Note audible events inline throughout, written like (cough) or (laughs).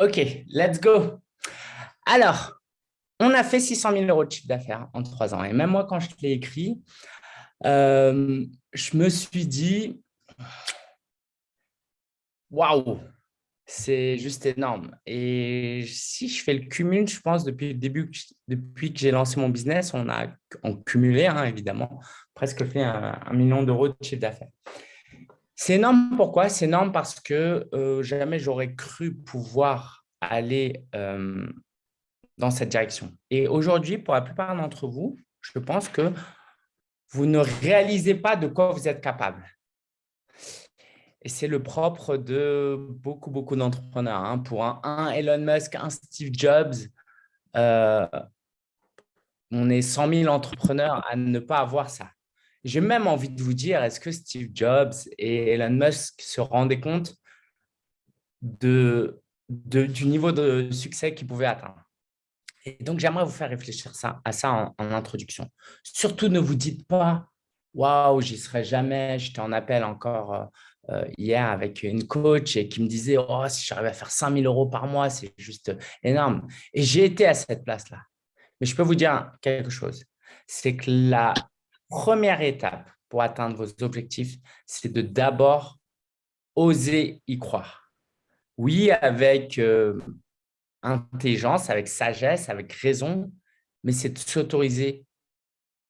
OK, let's go. Alors, on a fait 600 000 euros de chiffre d'affaires en trois ans. Et même moi, quand je l'ai écrit, euh, je me suis dit, waouh, c'est juste énorme. Et si je fais le cumul, je pense, depuis le début, depuis que j'ai lancé mon business, on a en cumulé, hein, évidemment, presque fait un, million d'euros de chiffre d'affaires. C'est énorme, pourquoi? C'est énorme parce que euh, jamais j'aurais cru pouvoir aller euh, dans cette direction. Et aujourd'hui, pour la plupart d'entre vous, je pense que vous ne réalisez pas de quoi vous êtes capable. Et c'est le propre de beaucoup, beaucoup d'entrepreneurs. Hein. Pour un, Elon Musk, un Steve Jobs, euh, on est 100 000 entrepreneurs à ne pas avoir ça. J'ai même envie de vous dire, est-ce que Steve Jobs et Elon Musk se rendaient compte de, du niveau de succès qu'ils pouvaient atteindre? Et donc, j'aimerais vous faire réfléchir ça, à ça en, introduction. Surtout, ne vous dites pas « Waouh, j'y serai jamais, j'étais en appel encore euh, euh, hier avec une coach et qui me disait oh, si j'arrive à faire 5000 euros par mois, c'est juste énorme. Et j'ai été à cette place-là. Mais je peux vous dire quelque chose, c'est que la première étape pour atteindre vos objectifs, c'est de d'abord oser y croire. Oui, avec euh, intelligence, avec sagesse, avec raison, mais c'est de s'autoriser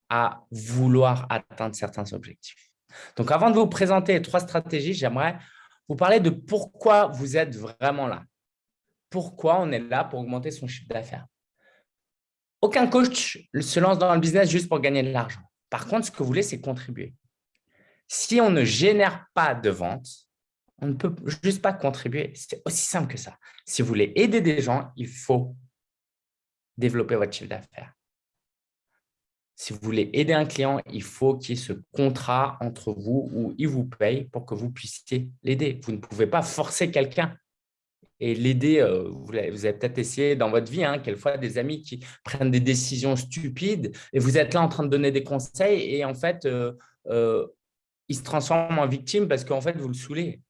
à vouloir atteindre certains objectifs. Donc, avant de vous présenter les trois stratégies, j'aimerais vous parler de pourquoi vous êtes vraiment là. Pourquoi on est là pour augmenter son chiffre d'affaires? Aucun coach se lance dans le business juste pour gagner de l'argent. Par contre, ce que vous voulez, c'est contribuer. Si on ne génère pas de vente, on ne peut juste pas contribuer. C'est aussi simple que ça. Si vous voulez aider des gens, il faut développer votre chiffre d'affaires. Si vous voulez aider un client, il faut qu'il y ait ce contrat entre vous où il vous paye pour que vous puissiez l'aider. Vous ne pouvez pas forcer quelqu'un et l'aider. Euh, vous avez peut-être essayé dans votre vie, hein, quelquefois, des amis qui prennent des décisions stupides et vous êtes là en train de donner des conseils et en fait, euh, euh, ils se transforment en victime parce qu'en fait, vous le saoulez.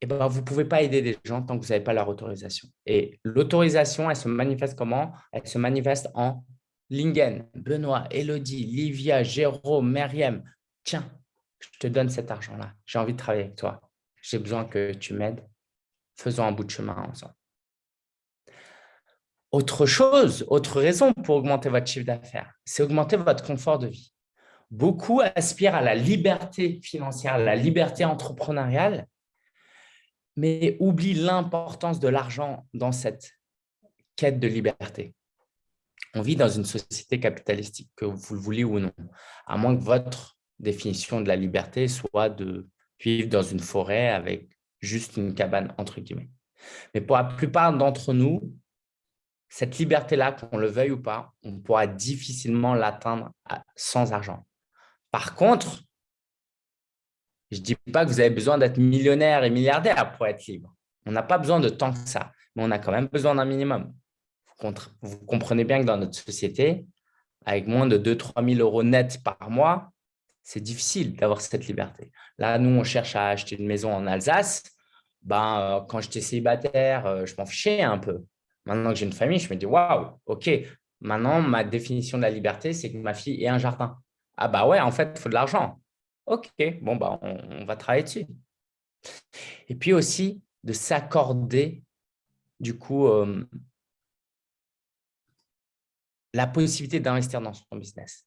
Et ben, vous ne pouvez pas aider des gens tant que vous n'avez pas leur autorisation. Et l'autorisation, elle se manifeste comment? Elle se manifeste en Lingen, Benoît, Elodie, Livia, Jérôme, Meriem, tiens, je te donne cet argent-là. J'ai envie de travailler avec toi. J'ai besoin que tu m'aides. Faisons un bout de chemin ensemble. Autre chose, autre raison pour augmenter votre chiffre d'affaires, c'est augmenter votre confort de vie. Beaucoup aspirent à la liberté financière, à la liberté entrepreneuriale, mais oublient l'importance de l'argent dans cette quête de liberté on vit dans une société capitalistique, que vous le voulez ou non, à moins que votre définition de la liberté soit de vivre dans une forêt avec juste une cabane, entre guillemets. Mais pour la plupart d'entre nous, cette liberté-là, qu'on le veuille ou pas, on pourra difficilement l'atteindre sans argent. Par contre, je ne dis pas que vous avez besoin d'être millionnaire et milliardaire pour être libre. On n'a pas besoin de tant que ça, mais on a quand même besoin d'un minimum vous comprenez bien que dans notre société, avec moins de 2-3 000 euros net par mois, c'est difficile d'avoir cette liberté. Là, nous, on cherche à acheter une maison en Alsace. Ben, euh, quand j'étais célibataire, euh, je m'en fichais un peu. Maintenant que j'ai une famille, je me dis, waouh, OK, maintenant, ma définition de la liberté, c'est que ma fille ait un jardin. Ah bah ouais, en fait, il faut de l'argent. OK, bon, bah, on, va travailler dessus. Et puis aussi, de s'accorder, du coup, euh, la possibilité d'investir dans son business.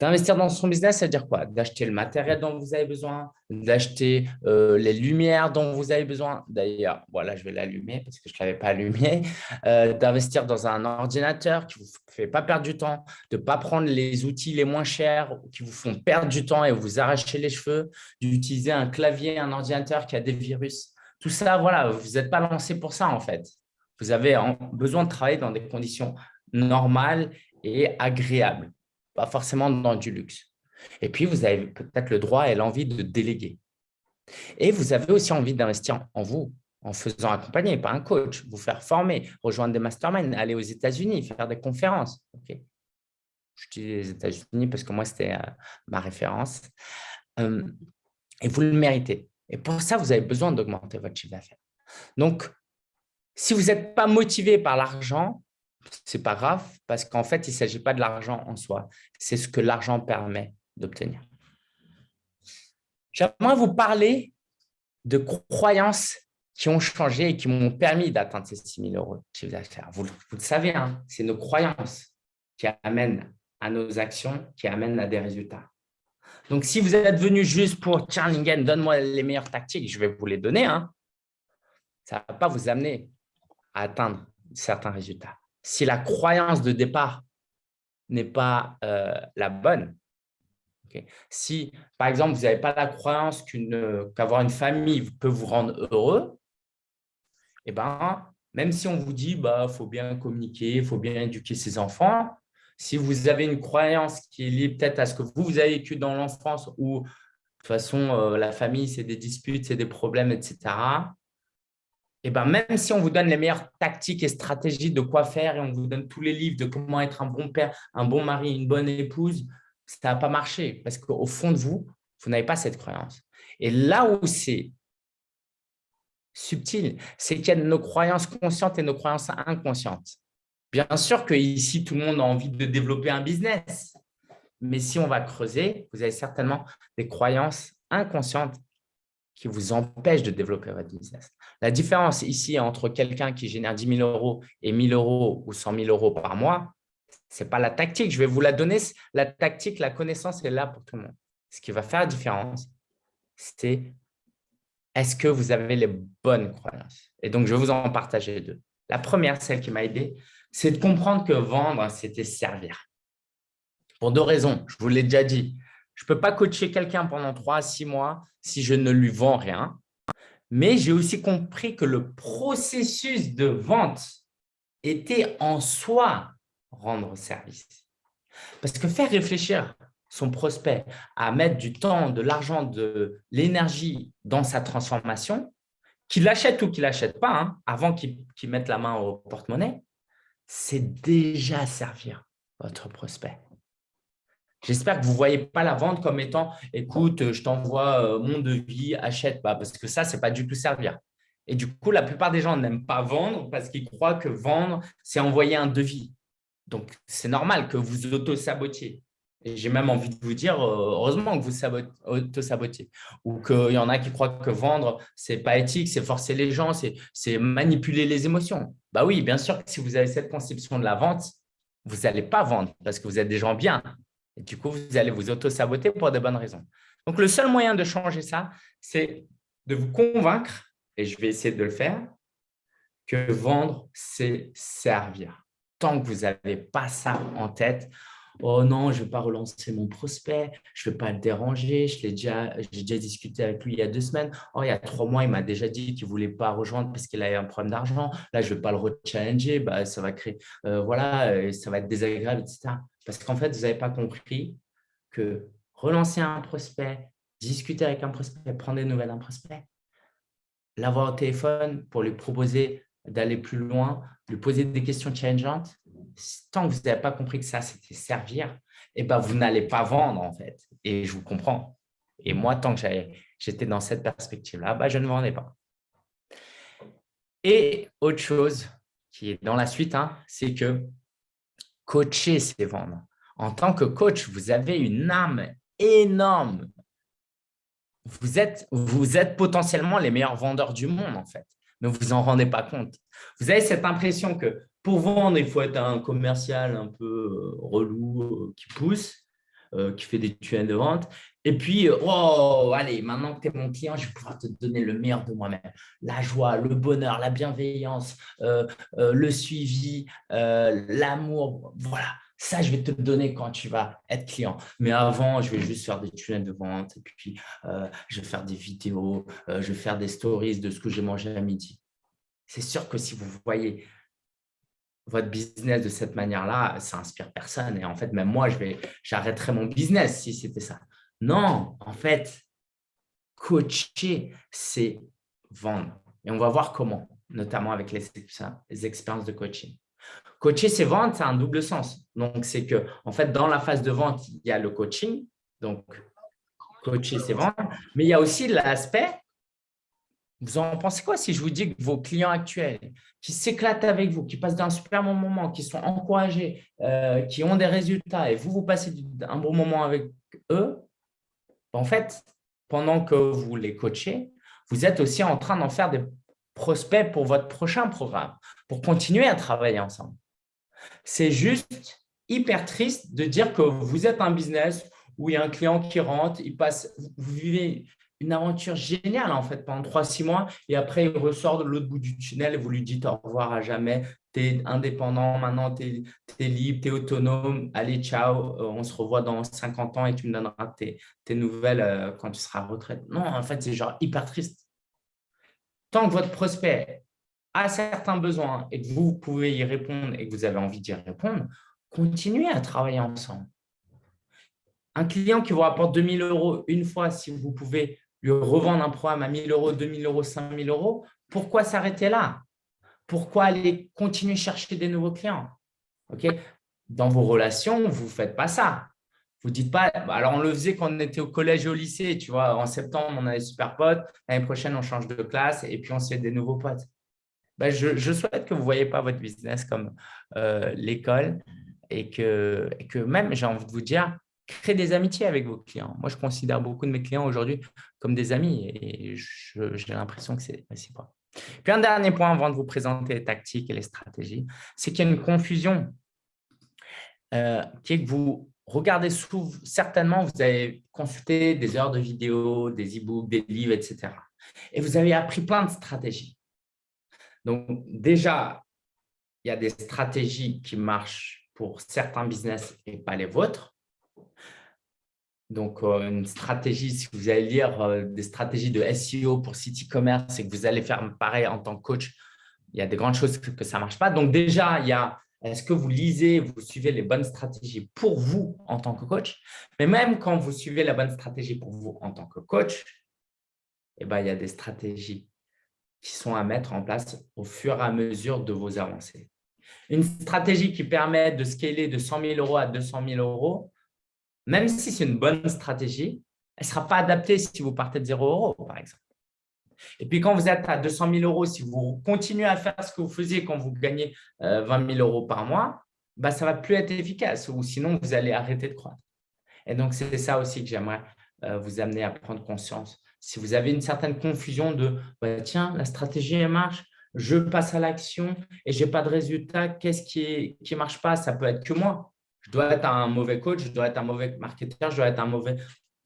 D'investir dans son business, ça veut dire quoi? D'acheter le matériel dont vous avez besoin, d'acheter euh, les lumières dont vous avez besoin. D'ailleurs, voilà, je vais l'allumer parce que je ne l'avais pas allumé. Euh, d'investir dans un ordinateur qui ne vous fait pas perdre du temps, de ne pas prendre les outils les moins chers qui vous font perdre du temps et vous arracher les cheveux, d'utiliser un clavier, un ordinateur qui a des virus. Tout ça, voilà, vous n'êtes pas lancé pour ça en fait. Vous avez besoin de travailler dans des conditions normal et agréable, pas forcément dans du luxe. Et puis, vous avez peut-être le droit et l'envie de déléguer. Et vous avez aussi envie d'investir en vous, en faisant accompagner par un coach, vous faire former, rejoindre des masterminds, aller aux États-Unis, faire des conférences. Je dis les États-Unis parce que moi, c'était euh, ma référence. Et vous le méritez. Et pour ça, vous avez besoin d'augmenter votre chiffre d'affaires. Donc, Si vous n'êtes pas motivé par l'argent, ce n'est pas grave parce qu'en fait, il ne s'agit pas de l'argent en soi. C'est ce que l'argent permet d'obtenir. J'aimerais vous parler de croyances qui ont changé et qui m'ont permis d'atteindre ces 6 000 euros de chiffre d'affaires. Vous, le savez, hein, c'est nos croyances qui amènent à nos actions, qui amènent à des résultats. Donc, si vous êtes venu juste pour « Tiens, Lingen, donne-moi les meilleures tactiques », je vais vous les donner. Hein. Ça ne va pas vous amener à atteindre certains résultats. Si la croyance de départ n'est pas euh, la bonne, si, par exemple, vous n'avez pas la croyance qu'avoir une famille peut vous rendre heureux, eh ben, même si on vous dit bah faut bien communiquer, il faut bien éduquer ses enfants, si vous avez une croyance qui est liée peut-être à ce que vous, vous avez vécu dans l'enfance où de toute façon, euh, la famille, c'est des disputes, c'est des problèmes, etc. Eh ben, même si on vous donne les meilleures tactiques et stratégies de quoi faire et on vous donne tous les livres de comment être un bon père, un bon mari, une bonne épouse, ça n'a pas marché parce qu'au fond de vous, vous n'avez pas cette croyance. Et là où c'est subtil, c'est qu'il y a nos croyances conscientes et nos croyances inconscientes. Bien sûr que ici, tout le monde a envie de développer un business. Mais si on va creuser, vous avez certainement des croyances inconscientes qui vous empêchent de développer votre business. La différence ici entre quelqu'un qui génère 10 000 euros et 1 000 euros ou 100 000 euros par mois, ce n'est pas la tactique. Je vais vous la donner. La tactique, la connaissance est là pour tout le monde. Ce qui va faire la différence, c'est est-ce que vous avez les bonnes croyances? Et donc, je vais vous en partager deux. La première, celle qui m'a aidé, c'est de comprendre que vendre, c'était servir. Pour deux raisons. Je vous l'ai déjà dit. Je ne peux pas coacher quelqu'un pendant trois à six mois si je ne lui vends rien. Mais j'ai aussi compris que le processus de vente était en soi rendre service. Parce que faire réfléchir son prospect à mettre du temps, de l'argent, de l'énergie dans sa transformation, qu'il l'achète ou qu'il l'achète pas, hein, avant qu'il mette la main au porte-monnaie, c'est déjà servir votre prospect. J'espère que vous ne voyez pas la vente comme étant « écoute, je t'envoie euh, mon devis, achète pas », parce que ça, ce n'est pas du tout servir. Et du coup, la plupart des gens n'aiment pas vendre parce qu'ils croient que vendre, c'est envoyer un devis. Donc, c'est normal que vous auto-sabotiez. Et j'ai même envie de vous dire, euh, heureusement que vous auto-sabotiez. Ou qu'il y en a qui croient que vendre, ce n'est pas éthique, c'est forcer les gens, c'est manipuler les émotions. Bah oui, bien sûr que si vous avez cette conception de la vente, vous n'allez pas vendre parce que vous êtes des gens bien. Et du coup, vous allez vous auto-saboter pour de bonnes raisons. Donc, le seul moyen de changer ça, c'est de vous convaincre, et je vais essayer de le faire, que vendre, c'est servir tant que vous n'avez pas ça en tête, oh non, je ne vais pas relancer mon prospect, je ne vais pas le déranger, j'ai déjà, déjà discuté avec lui il y a deux semaines, oh, il y a trois mois, il m'a déjà dit qu'il ne voulait pas rejoindre parce qu'il avait un problème d'argent, là, je ne vais pas le rechallenger, bah, ça va créer, euh, voilà, euh, ça va être désagréable, etc. Parce qu'en fait, vous n'avez pas compris que relancer un prospect, discuter avec un prospect, prendre des nouvelles d'un prospect, l'avoir au téléphone pour lui proposer d'aller plus loin, lui poser des questions challengeantes, tant que vous n'avez pas compris que ça, c'était servir, eh ben, vous n'allez pas vendre en fait. Et je vous comprends. Et moi, tant que j'étais dans cette perspective-là, bah, je ne vendais pas. Et autre chose qui est dans la suite, hein, c'est que coacher, c'est vendre. En tant que coach, vous avez une âme énorme. Vous êtes, potentiellement les meilleurs vendeurs du monde, en fait mais vous en rendez pas compte. Vous avez cette impression que pour vendre, il faut être un commercial un peu euh, relou euh, qui pousse, euh, qui fait des tunnels de vente. Et puis, oh, allez, maintenant que tu es mon client, je vais pouvoir te donner le meilleur de moi-même. La joie, le bonheur, la bienveillance, le suivi, l'amour. Voilà, ça, je vais te donner quand tu vas être client. Mais avant, je vais juste faire des tunnels de vente et puis je vais faire des vidéos, je vais faire des stories de ce que j'ai mangé à midi. C'est sûr que si vous voyez votre business de cette manière-là, ça inspire personne. Et en fait, même moi, j'arrêterais mon business si c'était ça. Non, en fait, coacher, c'est vendre. Et on va voir comment, notamment avec les, expériences de coaching. Coacher, c'est vendre, c'est un double sens. Donc, c'est que, en fait, dans la phase de vente, il y a le coaching. Donc, coacher, c'est vendre. Mais il y a aussi l'aspect Vous en pensez quoi si je vous dis que vos clients actuels qui s'éclatent avec vous, qui passent d'un super bon moment, qui sont encouragés, euh, qui ont des résultats et vous, vous passez un bon moment avec eux, en fait, pendant que vous les coachez, vous êtes aussi en train d'en faire des prospects pour votre prochain programme, pour continuer à travailler ensemble. C'est juste hyper triste de dire que vous êtes un business où il y a un client qui rentre, il passe, vous vivez une aventure géniale en fait pendant 3-6 mois et après il ressort de l'autre bout du tunnel et vous lui dites au revoir à jamais, tu es indépendant, maintenant tu es, libre, tu autonome, allez ciao, euh, on se revoit dans 50 ans et tu me donneras tes, nouvelles euh, quand tu seras à retraite. Non, en fait c'est genre hyper triste. Tant que votre prospect a certains besoins et que vous pouvez y répondre et que vous avez envie d'y répondre, continuez à travailler ensemble. Un client qui vous rapporte 2000 euros une fois, si vous pouvez lui revendre un programme à 1000 euros, 2000 euros, 5000 euros, pourquoi s'arrêter là? Pourquoi aller continuer à chercher des nouveaux clients? Dans vos relations, vous ne faites pas ça. Vous dites pas, bah, alors on le faisait quand on était au collège et au lycée, tu vois, en septembre, on a des super potes, l'année prochaine, on change de classe et puis on se fait des nouveaux potes. Ben, je, souhaite que vous ne voyez pas votre business comme euh, l'école et que, et que même, j'ai envie de vous dire, créez des amitiés avec vos clients. Moi, je considère beaucoup de mes clients aujourd'hui comme des amis et j'ai l'impression que c'est pas. Puis un dernier point avant de vous présenter les tactiques et les stratégies, c'est qu'il y a une confusion euh, qui est que vous regardez souvent, certainement, vous avez consulté des heures de vidéos, des e-books, des livres, etc. Et vous avez appris plein de stratégies. Donc déjà, il y a des stratégies qui marchent pour certains business et pas les vôtres. Donc, euh, une stratégie, si vous allez lire euh, des stratégies de SEO pour site e-commerce et que vous allez faire pareil en tant que coach, il y a des grandes choses que, ça ne marche pas. Donc, déjà, il y a est-ce que vous lisez, vous suivez les bonnes stratégies pour vous en tant que coach? Mais même quand vous suivez la bonne stratégie pour vous en tant que coach, eh ben, il y a des stratégies qui sont à mettre en place au fur et à mesure de vos avancées. Une stratégie qui permet de scaler de 100 000 euros à 200 000 euros, même si c'est une bonne stratégie, elle ne sera pas adaptée si vous partez de 0 euros, par exemple. Et puis, quand vous êtes à 200 000 euros, si vous continuez à faire ce que vous faisiez quand vous gagnez 20 euh, 000 euros par mois, bah, ça ne va plus être efficace ou sinon, vous allez arrêter de croître. Et donc, c'est ça aussi que j'aimerais euh, vous amener à prendre conscience. Si vous avez une certaine confusion de bah, tiens, la stratégie marche, je passe à l'action et je n'ai pas de résultat, qu'est-ce qui ne marche pas Ça peut être que moi. Je dois être un mauvais coach, je dois être un mauvais marketeur, je dois être un mauvais,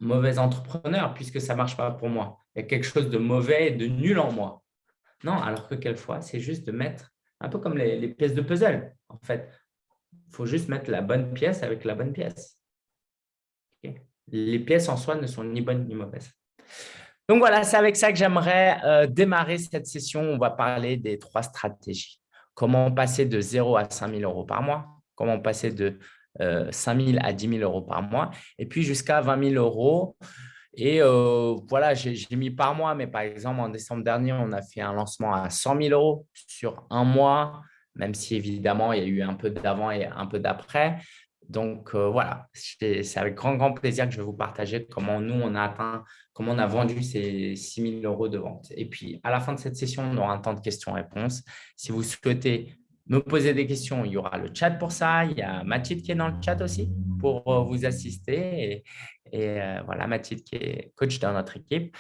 mauvais entrepreneur puisque ça ne marche pas pour moi. Il y a quelque chose de mauvais et de nul en moi. Non, alors que quelquefois, c'est juste de mettre, un peu comme les, pièces de puzzle. En fait, il faut juste mettre la bonne pièce avec la bonne pièce. Les pièces en soi ne sont ni bonnes ni mauvaises. Donc voilà, c'est avec ça que j'aimerais euh, démarrer cette session. On va parler des trois stratégies. Comment passer de 0 à 5 000 euros par mois? Comment passer de 5 000 à 10 000 euros par mois, et puis jusqu'à 20 000 euros. Et euh, voilà, j'ai mis par mois, mais par exemple, en décembre dernier, on a fait un lancement à 100 000 euros sur un mois, même si évidemment, il y a eu un peu d'avant et un peu d'après. Donc euh, voilà, c'est avec grand, grand plaisir que je vais vous partager comment nous, on a atteint, comment on a vendu ces 6 000 euros de vente. Et puis, à la fin de cette session, on aura un temps de questions-réponses. Si vous souhaitez me poser des questions. Il y aura le chat pour ça. Il y a Mathilde qui est dans le chat aussi pour euh, vous assister. Et, euh, voilà, Mathilde qui est coach dans notre équipe.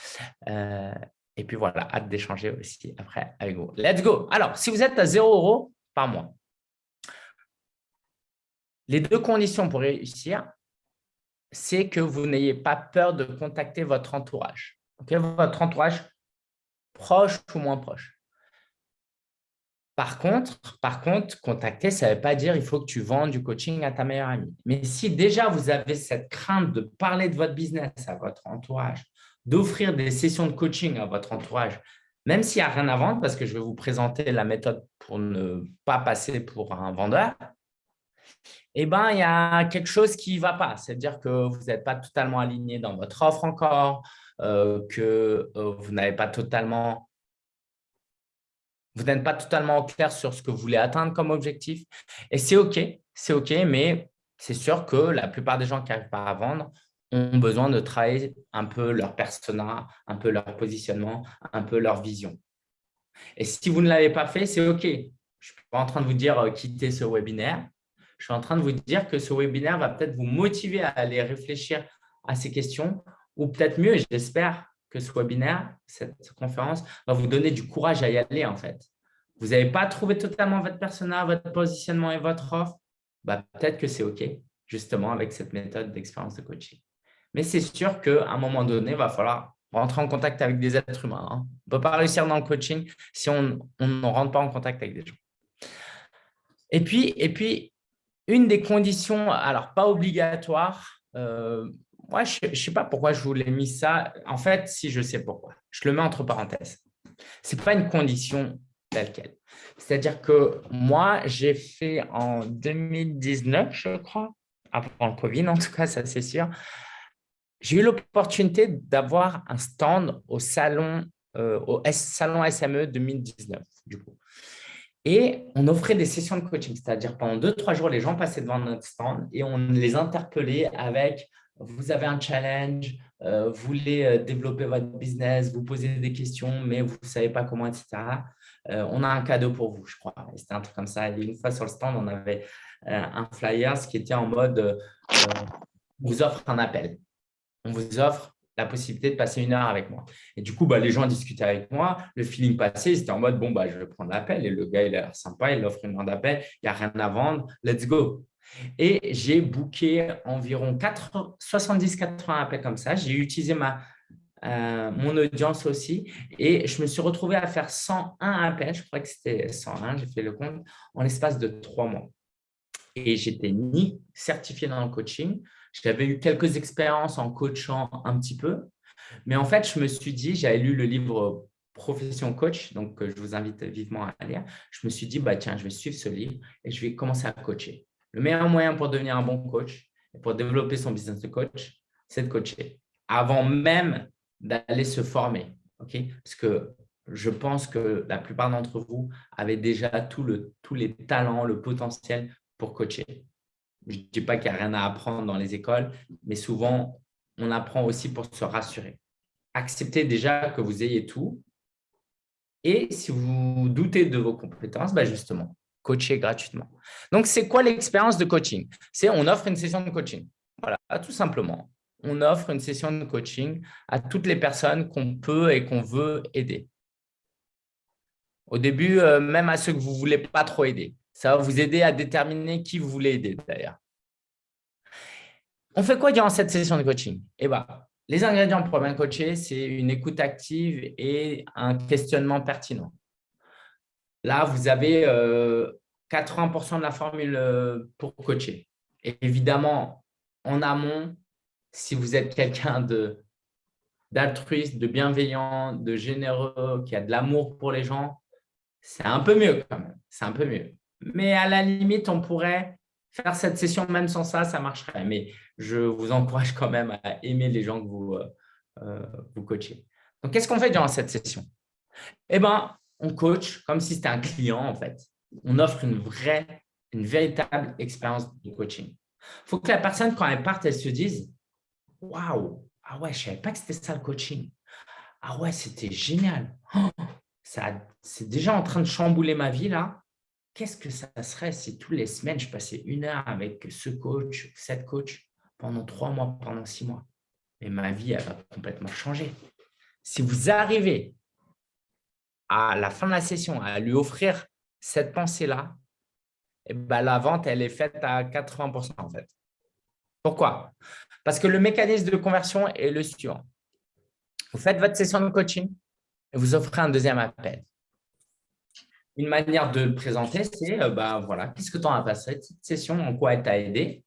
Euh, et puis voilà, hâte d'échanger aussi après avec vous. Let's go. Alors, si vous êtes à 0 euros par mois, les deux conditions pour réussir, c'est que vous n'ayez pas peur de contacter votre entourage. votre entourage proche ou moins proche. Par contre, par contacter, ça ne veut pas dire il faut que tu vendes du coaching à ta meilleure amie. Mais si déjà vous avez cette crainte de parler de votre business à votre entourage, d'offrir des sessions de coaching à votre entourage, même s'il n'y a rien à vendre, parce que je vais vous présenter la méthode pour ne pas passer pour un vendeur, eh ben, il y a quelque chose qui ne va pas. C'est-à-dire que vous n'êtes pas totalement aligné dans votre offre encore, euh, que euh, vous n'avez pas totalement vous n'êtes pas totalement clair sur ce que vous voulez atteindre comme objectif. Et c'est OK, c'est OK, mais c'est sûr que la plupart des gens qui n'arrivent pas à vendre ont besoin de travailler un peu leur persona, un peu leur positionnement, un peu leur vision. Et si vous ne l'avez pas fait, c'est OK. Je ne suis pas en train de vous dire euh, quitter ce webinaire. Je suis en train de vous dire que ce webinaire va peut-être vous motiver à aller réfléchir à ces questions ou peut-être mieux, j'espère que ce webinaire, cette conférence, va vous donner du courage à y aller en fait. Vous n'avez pas trouvé totalement votre persona, votre positionnement et votre offre, bah, peut-être que c'est OK, justement, avec cette méthode d'expérience de coaching. Mais c'est sûr qu'à un moment donné, il va falloir rentrer en contact avec des êtres humains. Hein. On ne peut pas réussir dans le coaching si on ne rentre pas en contact avec des gens. Et puis, et puis, une des conditions, alors pas obligatoire, euh, moi, je ne sais pas pourquoi je vous l'ai mis ça. En fait, si je sais pourquoi, je le mets entre parenthèses. Ce n'est pas une condition telle quelle. C'est-à-dire que moi, j'ai fait en 2019, je crois, avant le Covid, en tout cas, ça c'est sûr, j'ai eu l'opportunité d'avoir un stand au salon, euh, au salon SME 2019, du coup. Et on offrait des sessions de coaching, c'est-à-dire pendant deux, trois jours, les gens passaient devant notre stand et on les interpellait avec « vous avez un challenge, euh, vous voulez euh, développer votre business, vous posez des questions, mais vous ne savez pas comment, etc. on a un cadeau pour vous, je crois. » C'était un truc comme ça. Et une fois sur le stand, on avait un flyer qui était en mode vous offre un appel » on vous offre la possibilité de passer une heure avec moi. Et du coup, bah, les gens discutaient avec moi, le feeling passait, c'était en mode, bon, bah, je vais prendre l'appel. Et le gars, il a l'air sympa, il offre une heure d'appel, il n'y a rien à vendre, let's go. Et j'ai booké environ 70-80 appels comme ça. J'ai utilisé ma, euh, mon audience aussi. Et je me suis retrouvé à faire 101 appels, je crois que c'était 101, j'ai fait le compte, en l'espace de trois mois. Et j'étais ni certifié dans le coaching, j'avais eu quelques expériences en coachant un petit peu, mais en fait, je me suis dit, j'avais lu le livre Profession Coach, donc je vous invite vivement à lire. Je me suis dit, bah, tiens, je vais suivre ce livre et je vais commencer à coacher. Le meilleur moyen pour devenir un bon coach et pour développer son business de coach, c'est de coacher avant même d'aller se former. Parce que je pense que la plupart d'entre vous avaient déjà tout le, tous les talents, le potentiel pour coacher. Je ne dis pas qu'il n'y a rien à apprendre dans les écoles, mais souvent, on apprend aussi pour se rassurer. Acceptez déjà que vous ayez tout. Et si vous doutez de vos compétences, bah justement, coachez gratuitement. Donc, c'est quoi l'expérience de coaching? C'est on offre une session de coaching. Voilà, tout simplement. On offre une session de coaching à toutes les personnes qu'on peut et qu'on veut aider. Au début, euh, même à ceux que vous ne voulez pas trop aider. Ça va vous aider à déterminer qui vous voulez aider d'ailleurs. On fait quoi durant cette session de coaching? Eh ben, Les ingrédients pour bien coacher, c'est une écoute active et un questionnement pertinent. Là, vous avez 80% euh, de la formule euh, pour coacher. Évidemment, en amont, si vous êtes quelqu'un d'altruiste, de bienveillant, de généreux, qui a de l'amour pour les gens, c'est un peu mieux quand même. C'est un peu mieux. Mais à la limite, on pourrait faire cette session même sans ça, ça marcherait. Mais je vous encourage quand même à aimer les gens que vous, euh, vous coachez. Donc, qu'est-ce qu'on fait durant cette session? Eh bien, on coach comme si c'était un client, en fait. On offre une vraie, une véritable expérience de coaching. Il faut que la personne, quand elle parte, elle se dise « Waouh, ah ouais, je ne savais pas que c'était ça le coaching. Ah ouais, c'était génial. Oh, c'est déjà en train de chambouler ma vie là qu'est-ce que ça serait si toutes les semaines, je passais une heure avec ce coach, cette coach, pendant trois mois, pendant six mois? Et ma vie, elle va complètement changer. Si vous arrivez à la fin de la session à lui offrir cette pensée-là, eh ben, la vente, elle est faite à 80% en fait. Pourquoi? Parce que le mécanisme de conversion est le suivant. Vous faites votre session de coaching et vous offrez un deuxième appel une manière de le présenter, c'est euh, bah, voilà, qu'est-ce que tu en as passé? Cette session, en quoi elle t'a aidé?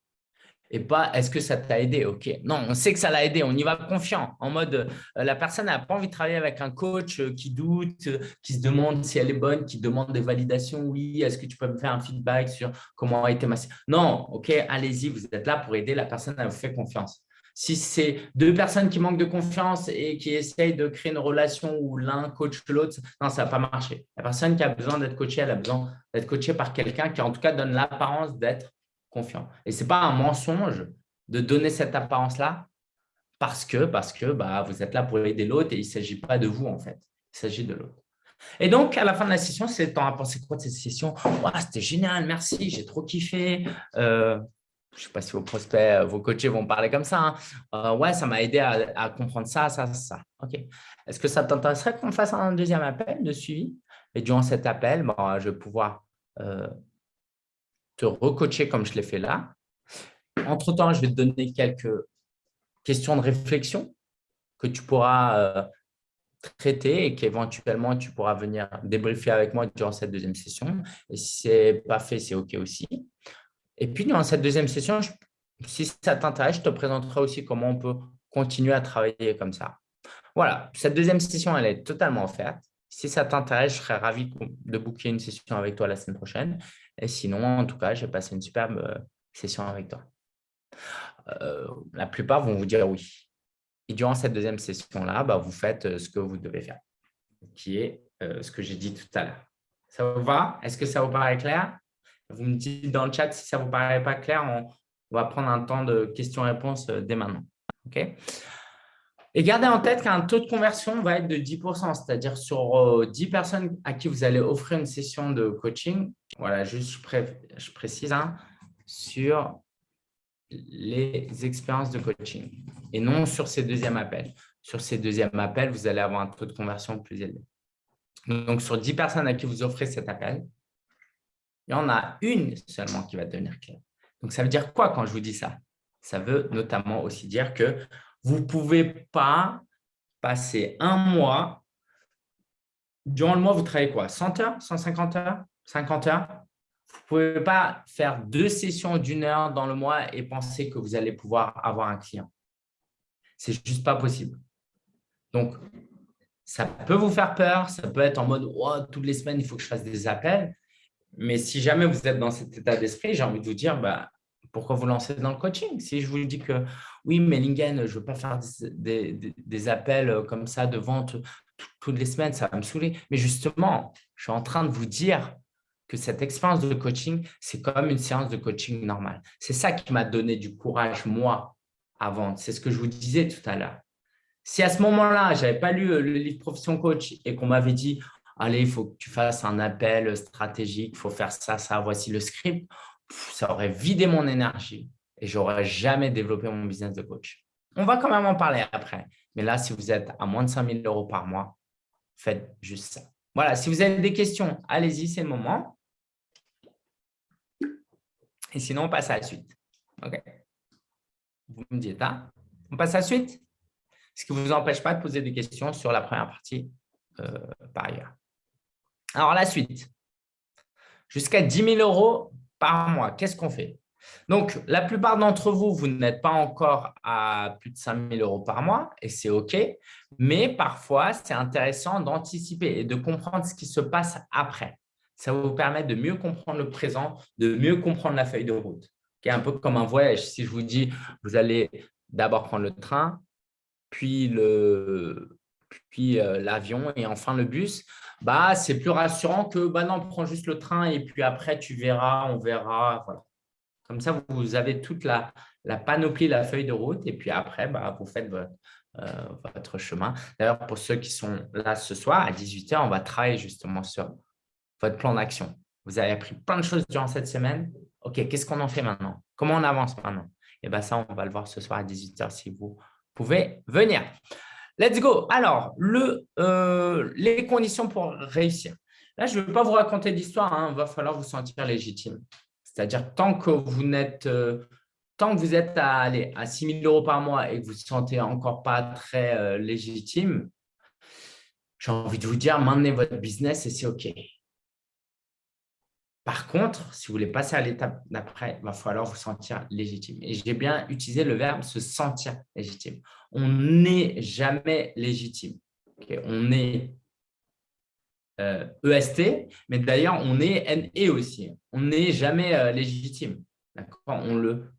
Et pas est-ce que ça t'a aidé? Ok, non, on sait que ça l'a aidé, on y va confiant, en mode euh, la personne n'a pas envie de travailler avec un coach euh, qui doute, qui se demande si elle est bonne, qui demande des validations. Oui, est-ce que tu peux me faire un feedback sur comment a été ma Non, ok, allez-y, vous êtes là pour aider la personne à vous faire confiance. Si c'est deux personnes qui manquent de confiance et qui essayent de créer une relation où l'un coach l'autre, non, ça va pas marcher. La personne qui a besoin d'être coachée, elle a besoin d'être coachée par quelqu'un qui, en tout cas, donne l'apparence d'être confiant. Et ce n'est pas un mensonge de donner cette apparence-là Parce que, parce que bah, vous êtes là pour aider l'autre et il ne s'agit pas de vous, en fait. Il s'agit de l'autre. Et donc, à la fin de la session, c'est temps à penser quoi de cette session C'était génial, merci, j'ai trop kiffé. Euh, je ne sais pas si vos prospects, euh, vos coachés vont parler comme ça. Hein. Euh, ouais, ça m'a aidé à, comprendre ça, ça, ça. OK. Est-ce que ça t'intéresserait qu'on fasse un deuxième appel de suivi? Et durant cet appel, bah, je vais pouvoir te recoacher comme je l'ai fait là. Entre-temps, je vais te donner quelques questions de réflexion que tu pourras traiter et qu'éventuellement, tu pourras venir débriefer avec moi durant cette deuxième session. Et si ce n'est pas fait, c'est OK aussi. Et puis, durant cette deuxième session, si ça t'intéresse, je te présenterai aussi comment on peut continuer à travailler comme ça. Voilà, cette deuxième session, elle est totalement offerte. Si ça t'intéresse, je serais ravi de booker une session avec toi la semaine prochaine. Et sinon, en tout cas, j'ai passé une superbe euh, session avec toi. Euh, la plupart vont vous dire oui. Et durant cette deuxième session-là, bah, vous faites euh, ce que vous devez faire, qui est ce que j'ai dit tout à l'heure. Ça vous va? Est-ce que ça vous paraît clair? Vous me dites dans le chat si ça ne vous paraît pas clair, on, va prendre un temps de questions-réponses dès maintenant. Et gardez en tête qu'un taux de conversion va être de 10%, c'est-à-dire sur 10 personnes à qui vous allez offrir une session de coaching. Voilà, juste je, précise, hein, sur les expériences de coaching et non sur ces deuxièmes appels. Sur ces deuxièmes appels, vous allez avoir un taux de conversion plus élevé. Donc, sur 10 personnes à qui vous offrez cet appel, il y en a une seulement qui va devenir claire. Donc, ça veut dire quoi quand je vous dis ça? Ça veut notamment aussi dire que vous ne pouvez pas passer un mois. Durant le mois, vous travaillez quoi? 100 heures? 150 heures? 50 heures? Vous ne pouvez pas faire deux sessions d'une heure dans le mois et penser que vous allez pouvoir avoir un client. C'est juste pas possible. Donc, ça peut vous faire peur, ça peut être en mode oh, toutes les semaines, il faut que je fasse des appels. Mais si jamais vous êtes dans cet état d'esprit, j'ai envie de vous dire bah, pourquoi vous lancez dans le coaching? Si je vous dis que oui, mais Lingen, je ne veux pas faire des, appels comme ça de vente toutes les semaines, ça va me saouler. Mais justement, je suis en train de vous dire que cette expérience de coaching, c'est comme une séance de coaching normale. C'est ça qui m'a donné du courage, moi, à vendre. C'est ce que je vous disais tout à l'heure. Si à ce moment-là, je n'avais pas lu euh, le livre Profession Coach et qu'on m'avait dit « Allez, il faut que tu fasses un appel stratégique, il faut faire ça, ça, voici le script », ça aurait vidé mon énergie et je n'aurais jamais développé mon business de coach. On va quand même en parler après. Mais là, si vous êtes à moins de 5 000 euros par mois, faites juste ça. Voilà, si vous avez des questions, allez-y, c'est le moment. Et sinon, on passe à la suite. OK. Vous me dites, hein on passe à la suite Ce qui ne vous empêche pas de poser des questions sur la première partie euh, par ailleurs. Alors, la suite. Jusqu'à 10 000 euros par mois, qu'est-ce qu'on fait? Donc, la plupart d'entre vous, vous n'êtes pas encore à plus de 5 000 euros par mois et c'est OK. Mais parfois, c'est intéressant d'anticiper et de comprendre ce qui se passe après ça vous permettre de mieux comprendre le présent, de mieux comprendre la feuille de route. un peu comme un voyage. Si je vous dis, vous allez d'abord prendre le train, puis le, puis euh, l'avion et enfin le bus, bah, c'est plus rassurant que bah non, prends juste le train et puis après, tu verras, on verra. Voilà. Comme ça, vous avez toute la, panoplie, la feuille de route et puis après, bah, vous faites votre, euh, votre chemin. D'ailleurs, pour ceux qui sont là ce soir, à 18h, on va travailler justement sur votre plan d'action. Vous avez appris plein de choses durant cette semaine. OK, qu'est-ce qu'on en fait maintenant? Comment on avance maintenant? Et eh bien ça, on va le voir ce soir à 18h si vous pouvez venir. Let's go. Alors, euh, les conditions pour réussir. Là, je ne vais pas vous raconter d'histoire. Il hein. va falloir vous sentir légitime. C'est-à-dire, tant que vous n'êtes… Euh, tant que vous êtes à, aller à 6 000 euros par mois et que vous ne vous sentez encore pas très euh, légitime, j'ai envie de vous dire, maintenez votre business et c'est OK. Par contre, si vous voulez passer à l'étape d'après, il va falloir vous sentir légitime. Et j'ai bien utilisé le verbe se sentir légitime. On n'est jamais légitime. On est euh, e mais d'ailleurs, on est NE aussi. On n'est jamais euh, légitime. On le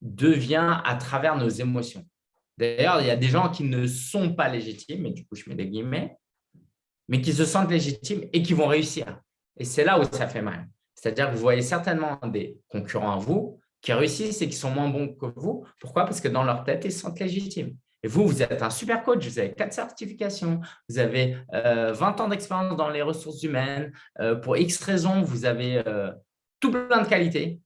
devient à travers nos émotions. D'ailleurs, il y a des gens qui ne sont pas légitimes, et du coup, je mets des guillemets, mais qui se sentent légitimes et qui vont réussir. Et c'est là où ça fait mal. C'est-à-dire que vous voyez certainement des concurrents à vous qui réussissent et qui sont moins bons que vous. Pourquoi? Parce que dans leur tête, ils se sentent légitimes. Et vous, vous êtes un super coach, vous avez quatre certifications, vous avez 20 euh, ans d'expérience dans les ressources humaines. Euh, pour X raisons, vous avez euh, tout plein de qualités,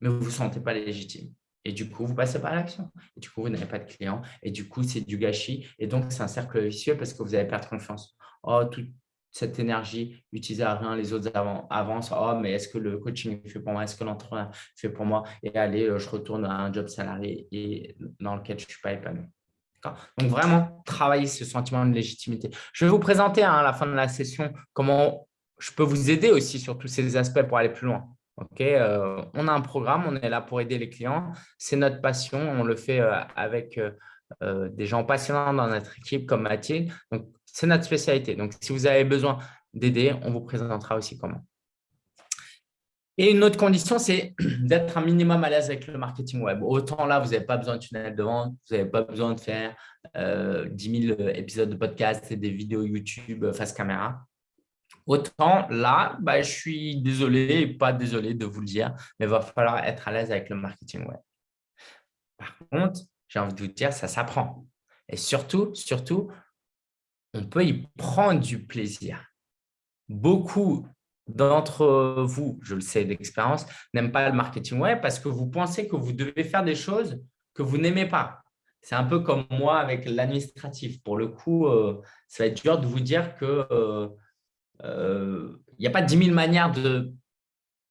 mais vous ne vous sentez pas légitime. Et du coup, vous passez pas à l'action. Et du coup, vous n'avez pas de clients. Et du coup, c'est du gâchis. Et donc, c'est un cercle vicieux parce que vous allez perdre confiance. Oh, toute cette énergie utilisée à rien, les autres avancent. Oh, mais est-ce que le coaching fait pour moi? Est-ce que l'entraînement fait pour moi? Et allez, je retourne à un job salarié et dans lequel je ne suis pas épanoui. Donc, vraiment, travailler ce sentiment de légitimité. Je vais vous présenter hein, à la fin de la session comment je peux vous aider aussi sur tous ces aspects pour aller plus loin. Euh, on a un programme, on est là pour aider les clients. C'est notre passion, on le fait euh, avec euh, des gens passionnants dans notre équipe comme Mathilde. Donc, c'est notre spécialité. Donc, si vous avez besoin d'aider, on vous présentera aussi comment. Et une autre condition, c'est (clears throat) d'être un minimum à l'aise avec le marketing web. Autant là, vous n'avez pas besoin de tunnel de vente, vous n'avez pas besoin de faire euh, 10 000 épisodes de podcast et des vidéos YouTube face caméra. Autant là, bah, je suis désolé, pas désolé de vous le dire, mais il va falloir être à l'aise avec le marketing web. Par contre, j'ai envie de vous dire, ça s'apprend. Et surtout, surtout, on peut y prendre du plaisir. Beaucoup d'entre vous, je le sais d'expérience, n'aiment pas le marketing web parce que vous pensez que vous devez faire des choses que vous n'aimez pas. C'est un peu comme moi avec l'administratif. Pour le coup, euh, ça va être dur de vous dire qu'il euh, euh, n'y a pas 10 000 manières de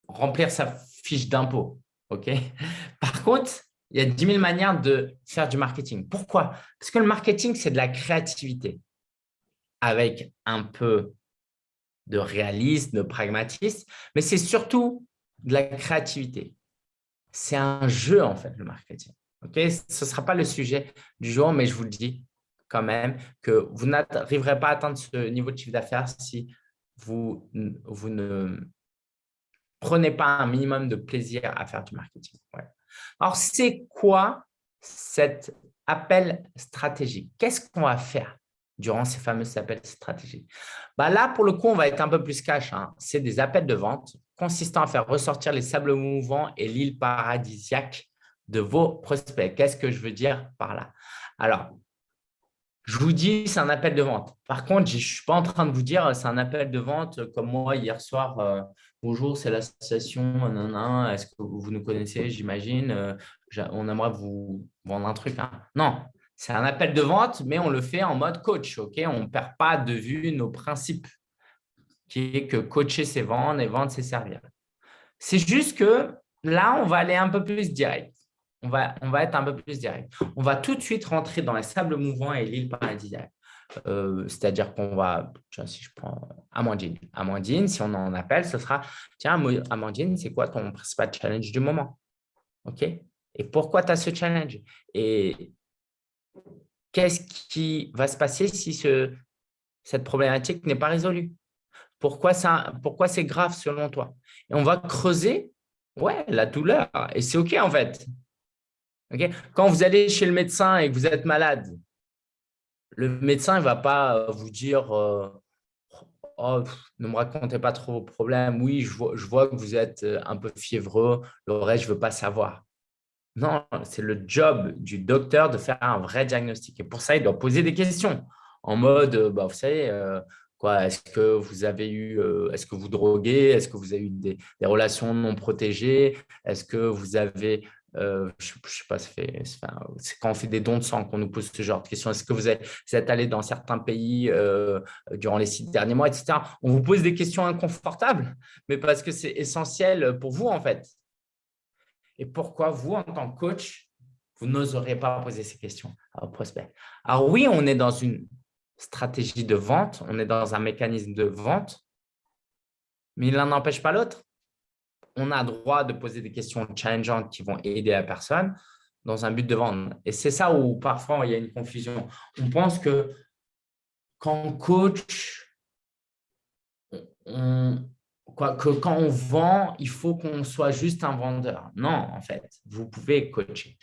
remplir sa fiche d'impôt. (laughs) Par contre, il y a 10 000 manières de faire du marketing. Pourquoi? Parce que le marketing, c'est de la créativité avec un peu de réalisme, de pragmatisme, mais c'est surtout de la créativité. C'est un jeu, en fait, le marketing. Ce ne sera pas le sujet du jour, mais je vous le dis quand même que vous n'arriverez pas à atteindre ce niveau de chiffre d'affaires si vous, vous ne prenez pas un minimum de plaisir à faire du marketing. Alors, c'est quoi cet appel stratégique? Qu'est-ce qu'on va faire? Durant ces fameux appels stratégiques. Bah là, pour le coup, on va être un peu plus cash. Hein. C'est des appels de vente consistant à faire ressortir les sables mouvants et l'île paradisiaque de vos prospects. Qu'est-ce que je veux dire par là? Alors, je vous dis, c'est un appel de vente. Par contre, je ne suis pas en train de vous dire c'est un appel de vente comme moi hier soir. Euh, bonjour, c'est l'association. Est-ce que vous nous connaissez J'imagine. Euh, on aimerait vous vendre un truc. Hein. Non, c'est un appel de vente, mais on le fait en mode coach. on ne perd pas de vue nos principes, qui est que coacher, c'est vendre et vendre, c'est servir. C'est juste que là, on va aller un peu plus direct. On va, être un peu plus direct. On va tout de suite rentrer dans les sables mouvants et l'île paradisiaque. Euh, c'est-à-dire qu'on va, si je prends Amandine, Amandine, si on en appelle, ce sera, tiens, Amandine, c'est quoi ton principal challenge du moment? OK? Et pourquoi tu as ce challenge? Qu'est-ce qui va se passer si cette problématique n'est pas résolue? Pourquoi, pourquoi c'est grave selon toi? On va creuser ouais, la douleur. Et c'est OK en fait. Quand vous allez chez le médecin et que vous êtes malade, le médecin ne va pas vous dire euh, oh, ne me racontez pas trop vos problèmes. Oui, je vois, je vois que vous êtes euh, un peu fiévreux. Le reste, je ne veux pas savoir. Non, c'est le job du docteur de faire un vrai diagnostic. Et pour ça, il doit poser des questions en mode, euh, bah, vous savez, euh, quoi, est-ce que vous avez eu, euh, est-ce que vous droguez, est-ce que vous avez eu des, relations non protégées, est-ce que vous avez, je ne sais pas, c'est quand on fait des dons de sang qu'on nous pose ce genre de questions. Est-ce que vous êtes, vous êtes, allé dans certains pays durant les six derniers mois, etc. On vous pose des questions inconfortables, mais parce que c'est essentiel pour vous, en fait. Et pourquoi vous, en tant que coach, vous n'oserez pas poser ces questions à vos prospects? Alors oui, on est dans une stratégie de vente, on est dans un mécanisme de vente, mais l'un n'empêche pas l'autre. On a droit de poser des questions challengeantes qui vont aider la personne dans un but de vendre. Et c'est ça où parfois il y a une confusion. On pense que quand coach, que quand on vend, il faut qu'on soit juste un vendeur. Non, en fait, vous pouvez coacher.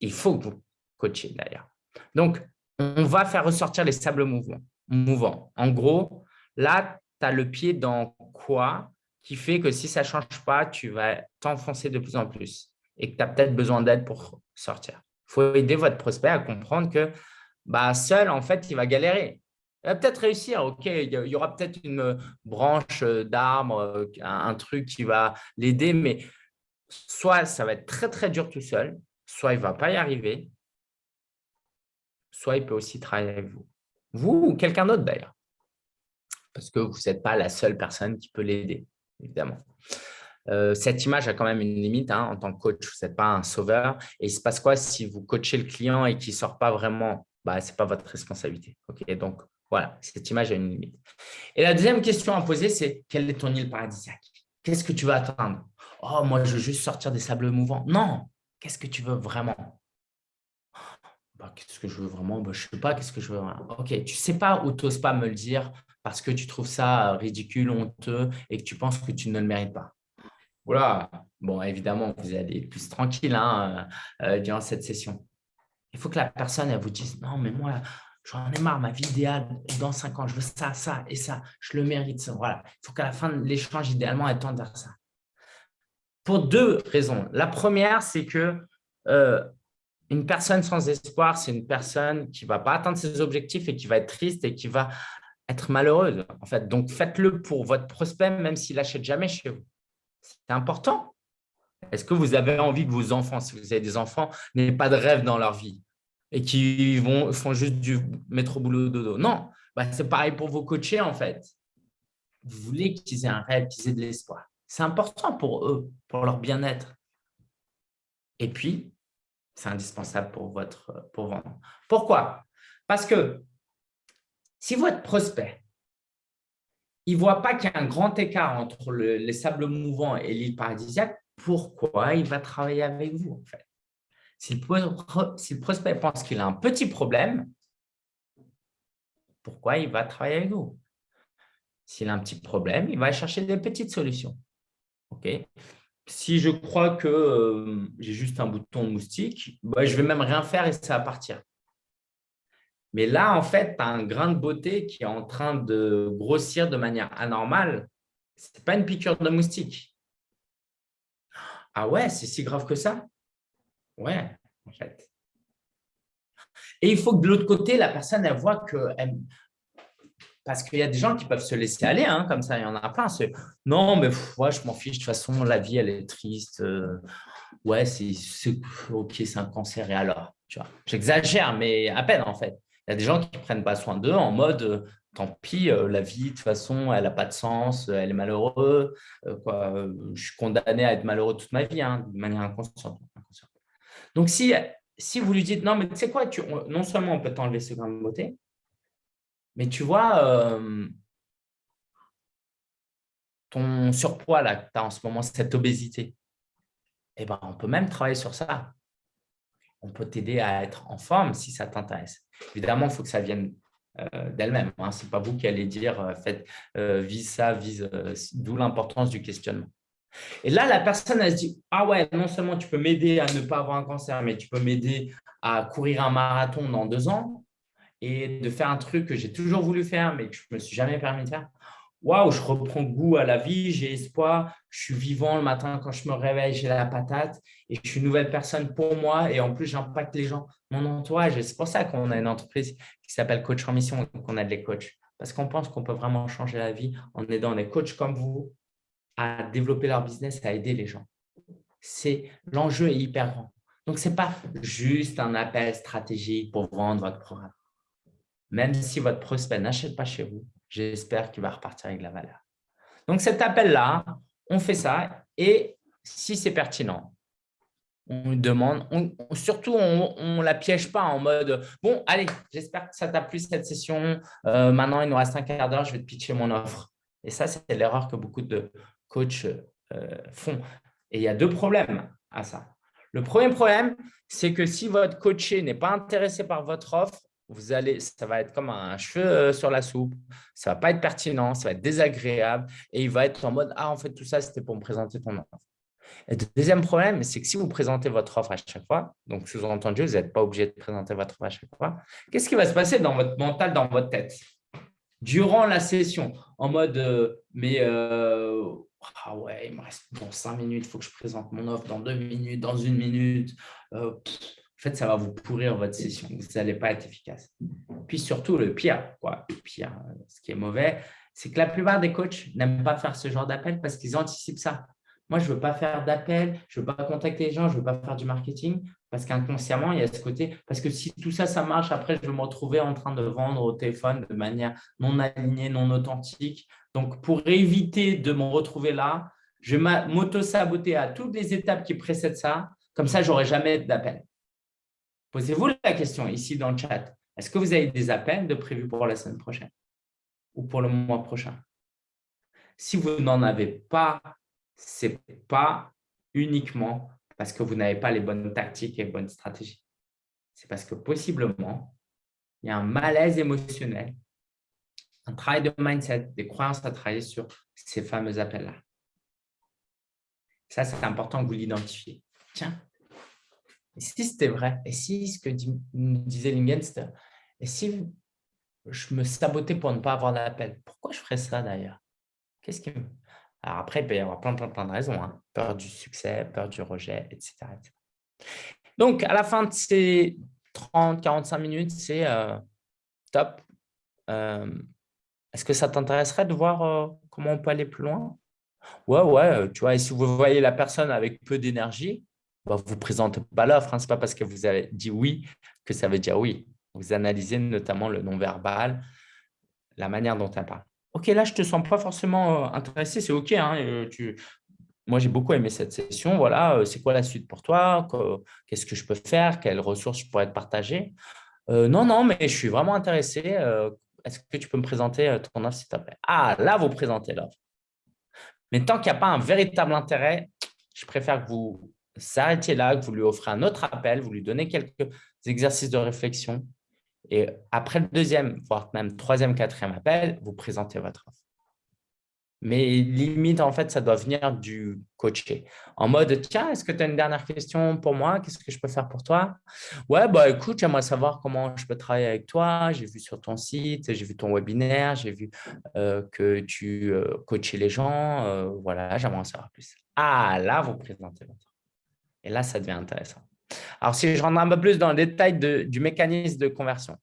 Il faut que vous coachiez d'ailleurs. Donc, on va faire ressortir les sables mouvants. En gros, là, tu as le pied dans quoi qui fait que si ça ne change pas, tu vas t'enfoncer de plus en plus. et que tu as peut-être besoin d'aide pour sortir. Il faut aider votre prospect à comprendre que bah, seul, en fait, il va galérer. Il va peut-être réussir, ok, il y aura peut-être une branche d'arbre, un truc qui va l'aider, mais soit ça va être très, très dur tout seul, soit il ne va pas y arriver, soit il peut aussi travailler avec vous. Vous ou quelqu'un d'autre d'ailleurs, parce que vous n'êtes pas la seule personne qui peut l'aider, évidemment. Euh, cette image a quand même une limite. Hein, en tant que coach, vous n'êtes pas un sauveur. Et il se passe quoi si vous coachez le client et qu'il ne sort pas vraiment? Bah, Ce n'est pas votre responsabilité. Donc, voilà, cette image a une limite. Et la deuxième question à poser, c'est quelle est ton île paradisiaque? Qu'est-ce que tu veux atteindre? Oh, moi, je veux juste sortir des sables mouvants. Non, qu'est-ce que tu veux vraiment? Bah, Qu'est-ce que je veux vraiment? Bah, Je ne sais pas, qu'est-ce que je veux vraiment? Ok, tu ne sais pas ou tu n'oses pas me le dire parce que tu trouves ça ridicule, honteux et que tu penses que tu ne le mérites pas. Voilà, bon, évidemment, vous allez plus tranquille hein, euh, euh, durant cette session. Il faut que la personne elle vous dise « Non, mais moi, j'en ai marre, ma vie idéale, dans cinq ans, je veux ça, ça et ça, je le mérite. Voilà. Il faut qu'à la fin de l'échange, idéalement, elle tende vers ça. Pour deux raisons. La première, c'est que euh, une personne sans espoir, c'est une personne qui ne va pas atteindre ses objectifs et qui va être triste et qui va être malheureuse. En fait. Donc, faites-le pour votre prospect, même s'il n'achète jamais chez vous. C'est important. Est-ce que vous avez envie que vos enfants, si vous avez des enfants, n'aient pas de rêve dans leur vie? Et qui vont, font juste du métro boulot dodo Non, bah, c'est pareil pour vos coachés en fait. Vous voulez qu'ils aient un rêve, qu'ils aient de l'espoir. C'est important pour eux, pour leur bien-être. Et puis, c'est indispensable pour votre pour vendre. Pourquoi? Parce que si votre prospect ne voit pas qu'il y a un grand écart entre les sables mouvants et l'île paradisiaque, pourquoi il va travailler avec vous en fait? Si le, prospect pense qu'il a un petit problème, pourquoi il va travailler avec vous? S'il a un petit problème, il va chercher des petites solutions. Ok? Si je crois que euh, j'ai juste un bouton moustique, bah, je vais même rien faire et ça va partir. Mais là, en fait, tu as un grain de beauté qui est en train de grossir de manière anormale. Ce n'est pas une piqûre de moustique. Ah ouais, c'est si grave que ça Ouais, en fait. Et il faut que de l'autre côté, la personne, elle voit que… Parce qu'il y a des gens qui peuvent se laisser aller, hein, comme ça, il y en a plein. Non, mais moi, je m'en fiche, de toute façon, la vie, elle est triste. Euh, ouais, c'est ok, c'est un cancer, et alors J'exagère, mais à peine, en fait. Il y a des gens qui ne prennent pas soin d'eux en mode euh, tant pis, euh, la vie, de toute façon, elle n'a pas de sens, elle est malheureuse. Quoi, je suis condamné à être malheureux toute ma vie, hein, de manière inconsciente. Donc, si, si vous lui dites, non, mais tu sais quoi, tu, non seulement on peut t'enlever ce grain de beauté, mais tu vois, ton surpoids là, que tu as en ce moment, cette obésité, eh ben, on peut même travailler sur ça on peut t'aider à être en forme si ça t'intéresse. Évidemment, il faut que ça vienne euh, d'elle-même. Hein. Ce n'est pas vous qui allez dire euh, faites, euh, vise ça, vise, d'où l'importance du questionnement. Et là, la personne, elle se dit « Ah ouais, non seulement tu peux m'aider à ne pas avoir un cancer, mais tu peux m'aider à courir un marathon dans deux ans et de faire un truc que j'ai toujours voulu faire, mais que je ne me suis jamais permis de faire. Waouh, je reprends goût à la vie, j'ai espoir, je suis vivant le matin quand je me réveille, j'ai la patate et je suis une nouvelle personne pour moi et en plus, j'impacte les gens, mon entourage. C'est pour ça qu'on a une entreprise qui s'appelle Coach en Mission qu'on a des coachs. Parce qu'on pense qu'on peut vraiment changer la vie en aidant des coachs comme vous à développer leur business, à aider les gens. L'enjeu est hyper grand. Donc, ce n'est pas juste un appel stratégique pour vendre votre programme. Même si votre prospect n'achète pas chez vous, j'espère qu'il va repartir avec la valeur. Donc, cet appel-là, on fait ça et si c'est pertinent, on demande, surtout on ne la piège pas en mode « bon, allez, j'espère que ça t'a plu cette session, euh, maintenant il nous reste un quart d'heure, je vais te pitcher mon offre ». Et ça, c'est l'erreur que beaucoup de coachs euh, font. Et il y a deux problèmes à ça. Le premier problème, c'est que si votre coaché n'est pas intéressé par votre offre, vous allez, ça va être comme un cheveu euh, sur la soupe, ça ne va pas être pertinent, ça va être désagréable et il va être en mode « Ah, en fait, tout ça, c'était pour me présenter ton offre. » Et le deuxième problème, c'est que si vous présentez votre offre à chaque fois, donc sous-entendu, vous n'êtes pas obligé de présenter votre offre à chaque fois, qu'est-ce qui va se passer dans votre mental, dans votre tête? Durant la session, en mode euh, Mais ah ouais, il me reste dans cinq minutes, il faut que je présente mon offre dans deux minutes, dans une minute. Euh, en fait, ça va vous pourrir votre session. Vous n'allez pas être efficace. Puis surtout, le pire, quoi, le pire, euh, ce qui est mauvais, c'est que la plupart des coachs n'aiment pas faire ce genre d'appel parce qu'ils anticipent ça. Moi, je ne veux pas faire d'appel, je ne veux pas contacter les gens, je ne veux pas faire du marketing parce qu'inconsciemment, il y a ce côté. Parce que si tout ça, ça marche, après, je vais me retrouver en train de vendre au téléphone de manière non alignée, non authentique. Donc, pour éviter de me retrouver là, je vais m'auto-saboter à toutes les étapes qui précèdent ça. Comme ça, je n'aurai jamais d'appel. Posez-vous la question ici dans le chat. Est-ce que vous avez des appels de prévus pour la semaine prochaine ou pour le mois prochain? Si vous n'en avez pas ce n'est pas uniquement parce que vous n'avez pas les bonnes tactiques et les bonnes stratégies. C'est parce que possiblement, il y a un malaise émotionnel, un travail de mindset, des croyances à travailler sur ces fameux appels-là. Ça, c'est important que vous l'identifiez. Tiens, et si c'était vrai Et si ce que disait Lingen, c'était et si je me sabotais pour ne pas avoir d'appel Pourquoi je ferais ça d'ailleurs? Qu'est-ce qui… Alors après, il peut y avoir plein, plein, plein de raisons. Hein. Peur du succès, peur du rejet, etc., Donc, à la fin de ces 30-45 minutes, c'est euh, top. Euh, est-ce que ça t'intéresserait de voir euh, comment on peut aller plus loin? Ouais, ouais, tu vois, et si vous voyez la personne avec peu d'énergie, bah, vous ne présentez pas l'offre. Hein. Ce n'est pas parce que vous avez dit oui que ça veut dire oui. Vous analysez notamment le non-verbal, la manière dont elle parle. Ok, là, je ne te sens pas forcément euh, intéressé, c'est ok. Hein, euh. Moi, j'ai beaucoup aimé cette session. Voilà, euh, c'est quoi la suite pour toi? Qu'est-ce que je peux faire? Quelles ressources je pourrais te partager? Non, non, mais je suis vraiment intéressé. Est-ce que tu peux me présenter ton offre, s'il te plaît? Ah, là, vous présentez l'offre. Mais tant qu'il n'y a pas un véritable intérêt, je préfère que vous arrêtiez là, que vous lui offrez un autre appel, vous lui donnez quelques exercices de réflexion et après le deuxième, voire même troisième, quatrième appel, vous présentez votre offre. Mais limite, en fait, ça doit venir du coaché. En mode, tiens, est-ce que tu as une dernière question pour moi? Qu'est-ce que je peux faire pour toi? Ouais, bah écoute, j'aimerais savoir comment je peux travailler avec toi. J'ai vu sur ton site, j'ai vu ton webinaire, j'ai vu euh, que tu euh, coachais les gens. Euh, voilà, j'aimerais en savoir plus. Ah, là, vous présentez votre. Et là, ça devient intéressant. Alors, si je rentre un peu plus dans le détail du mécanisme de conversion,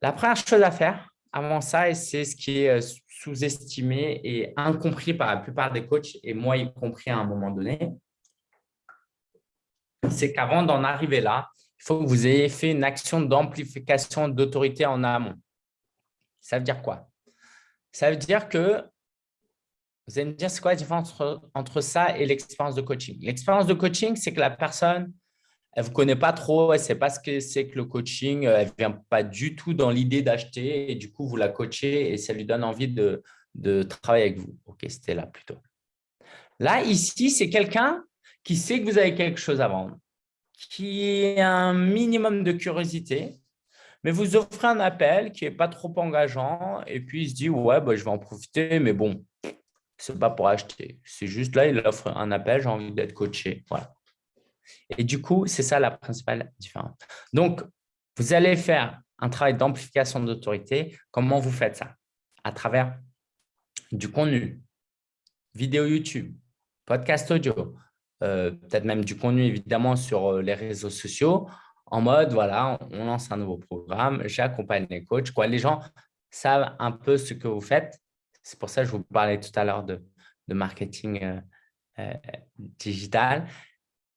la première chose à faire avant ça, et c'est ce qui est sous-estimé et incompris par la plupart des coachs, et moi y compris à un moment donné, c'est qu'avant d'en arriver là, il faut que vous ayez fait une action d'amplification d'autorité en amont. Ça veut dire quoi? Ça veut dire que vous allez me dire, c'est quoi la différence entre, ça et l'expérience de coaching? L'expérience de coaching, c'est que la personne, elle ne vous connaît pas trop, elle ne sait pas ce que c'est que le coaching, elle ne vient pas du tout dans l'idée d'acheter et du coup, vous la coachez et ça lui donne envie de, de travailler avec vous. Ok, c'était là plutôt. Là, ici, c'est quelqu'un qui sait que vous avez quelque chose à vendre, qui a un minimum de curiosité, mais vous offrez un appel qui n'est pas trop engageant et puis il se dit « ouais, bah, je vais en profiter, mais bon, ce n'est pas pour acheter. C'est juste là, il offre un appel, j'ai envie d'être coaché. Voilà. Et du coup, c'est ça la principale différence. Donc, vous allez faire un travail d'amplification d'autorité. Comment vous faites ça? À travers du contenu, vidéo YouTube, podcast audio, euh, peut-être même du contenu évidemment sur euh, les réseaux sociaux, en mode, voilà, on lance un nouveau programme, j'accompagne les coachs. Quoi. Les gens savent un peu ce que vous faites c'est pour ça que je vous parlais tout à l'heure de, marketing euh, euh, digital.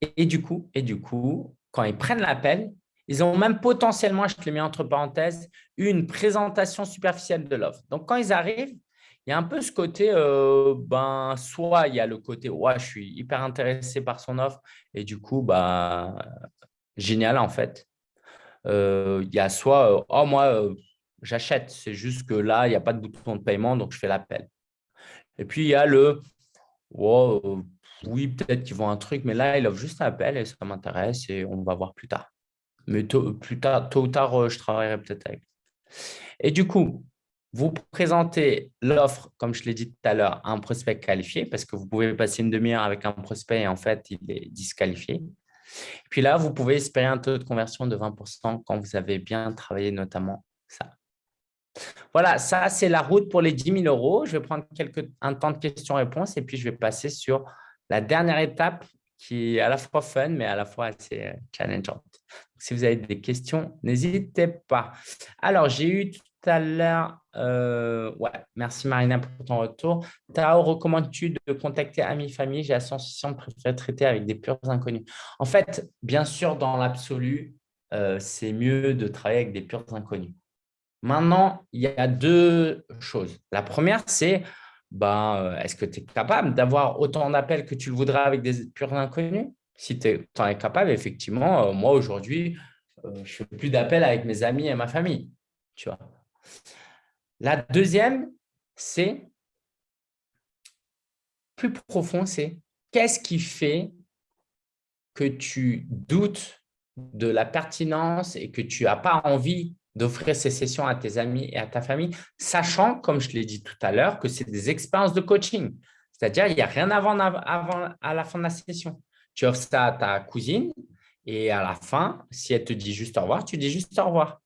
Et, du coup, et du coup, quand ils prennent l'appel, ils ont même potentiellement, je te le mets entre parenthèses, une présentation superficielle de l'offre. Donc, quand ils arrivent, il y a un peu ce côté, euh, ben, soit il y a le côté, ouais, je suis hyper intéressé par son offre et du coup, bah, génial en fait. il y a soit, oh, moi, j'achète. C'est juste que là, il n'y a pas de bouton de paiement, donc je fais l'appel. Et puis, il y a le oh, oui, peut-être qu'ils vont un truc, mais là, il offre juste un appel et ça m'intéresse et on va voir plus tard. Mais tôt, plus tard, tôt ou tard, euh, je travaillerai peut-être avec. Et du coup, vous présentez l'offre, comme je l'ai dit tout à l'heure, à un prospect qualifié parce que vous pouvez passer une demi-heure avec un prospect et en fait, il est disqualifié. Puis là, vous pouvez espérer un taux de conversion de 20% quand vous avez bien travaillé notamment ça. Voilà, ça, c'est la route pour les 10 000 euros. Je vais prendre quelques, un temps de questions-réponses et puis je vais passer sur la dernière étape qui est à la fois fun, mais à la fois assez euh, challengeante. Si vous avez des questions, n'hésitez pas. Alors, j'ai eu tout à l'heure… Euh, ouais, merci Marina pour ton retour. Tao, recommandes-tu de contacter amis, famille? J'ai la sensation de préférer traiter avec des purs inconnus. En fait, bien sûr, dans l'absolu, euh, c'est mieux de travailler avec des purs inconnus. Maintenant, il y a deux choses. La première, c'est ben, est-ce que tu es capable d'avoir autant d'appels que tu le voudrais avec des purs inconnus? Si tu en es capable, effectivement, euh, moi aujourd'hui, euh, je fais plus d'appels avec mes amis et ma famille. Tu vois. La deuxième, c'est plus profond, c'est qu'est-ce qui fait que tu doutes de la pertinence et que tu n'as pas envie d'offrir ces sessions à tes amis et à ta famille, sachant, comme je l'ai dit tout à l'heure, que c'est des expériences de coaching. C'est-à-dire, il n'y a rien avant, avant à la fin de la session. Tu offres ça à ta cousine et à la fin, si elle te dit juste au revoir, tu dis juste au revoir.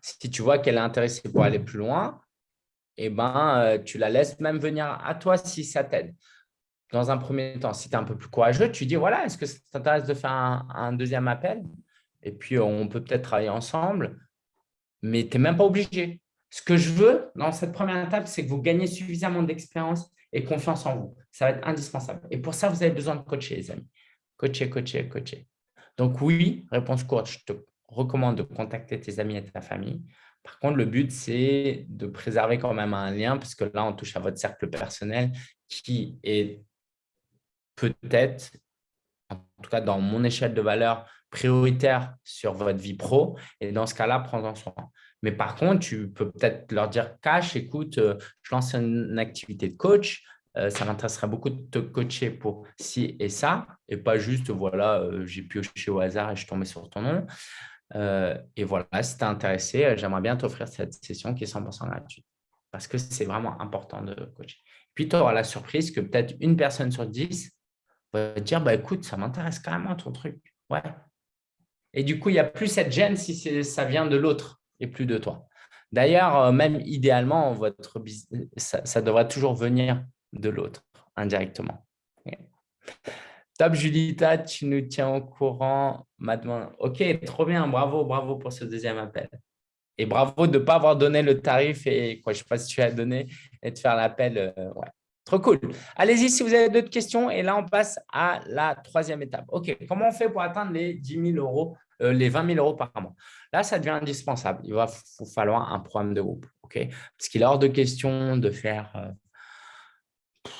si tu vois qu'elle est intéressée pour aller plus loin, eh ben, euh, tu la laisses même venir à toi si ça t'aide. Dans un premier temps, si tu es un peu plus courageux, tu dis, voilà, est-ce que ça t'intéresse de faire un deuxième appel? Et puis on peut peut-être travailler ensemble, mais tu n'es même pas obligé. Ce que je veux dans cette première étape, c'est que vous gagnez suffisamment d'expérience et confiance en vous. Ça va être indispensable. Et pour ça, vous avez besoin de coacher, les amis. Coacher, coacher, coacher. Donc oui, réponse courte, je te recommande de contacter tes amis et ta famille. Par contre, le but, c'est de préserver quand même un lien, parce que là, on touche à votre cercle personnel qui est peut-être, en tout cas dans mon échelle de valeur, prioritaire sur votre vie pro. Et dans ce cas-là, prends-en soin. Mais par contre, tu peux peut-être leur dire cash, écoute, euh, je lance une activité de coach. Euh, ça m'intéresserait beaucoup de te coacher pour ci et ça. Et pas juste, voilà, euh, j'ai pioché au hasard et je suis tombé sur ton nom. et voilà, si tu es intéressé, j'aimerais bien t'offrir cette session qui est 100% gratuite. Parce que c'est vraiment important de coacher. Puis, tu auras la surprise que peut-être une personne sur dix va te dire, bah, écoute, ça m'intéresse carrément ton truc. Ouais, et du coup, il n'y a plus cette gêne si ça vient de l'autre et plus de toi. D'ailleurs, euh, même idéalement, votre ça, devrait toujours venir de l'autre indirectement. Top, Julita, tu nous tiens au courant. Ok, trop bien. Bravo, bravo pour ce deuxième appel. Et bravo de ne pas avoir donné le tarif et quoi, je ne sais pas si tu as donné et de faire l'appel. Euh, ouais. Trop cool. Allez-y si vous avez d'autres questions. Et là, on passe à la troisième étape. OK, comment on fait pour atteindre les 10 000 euros euh, les 20 000 euros par mois. Là, ça devient indispensable. Il va falloir un programme de groupe. ok? Parce qu'il est hors de question de faire, euh,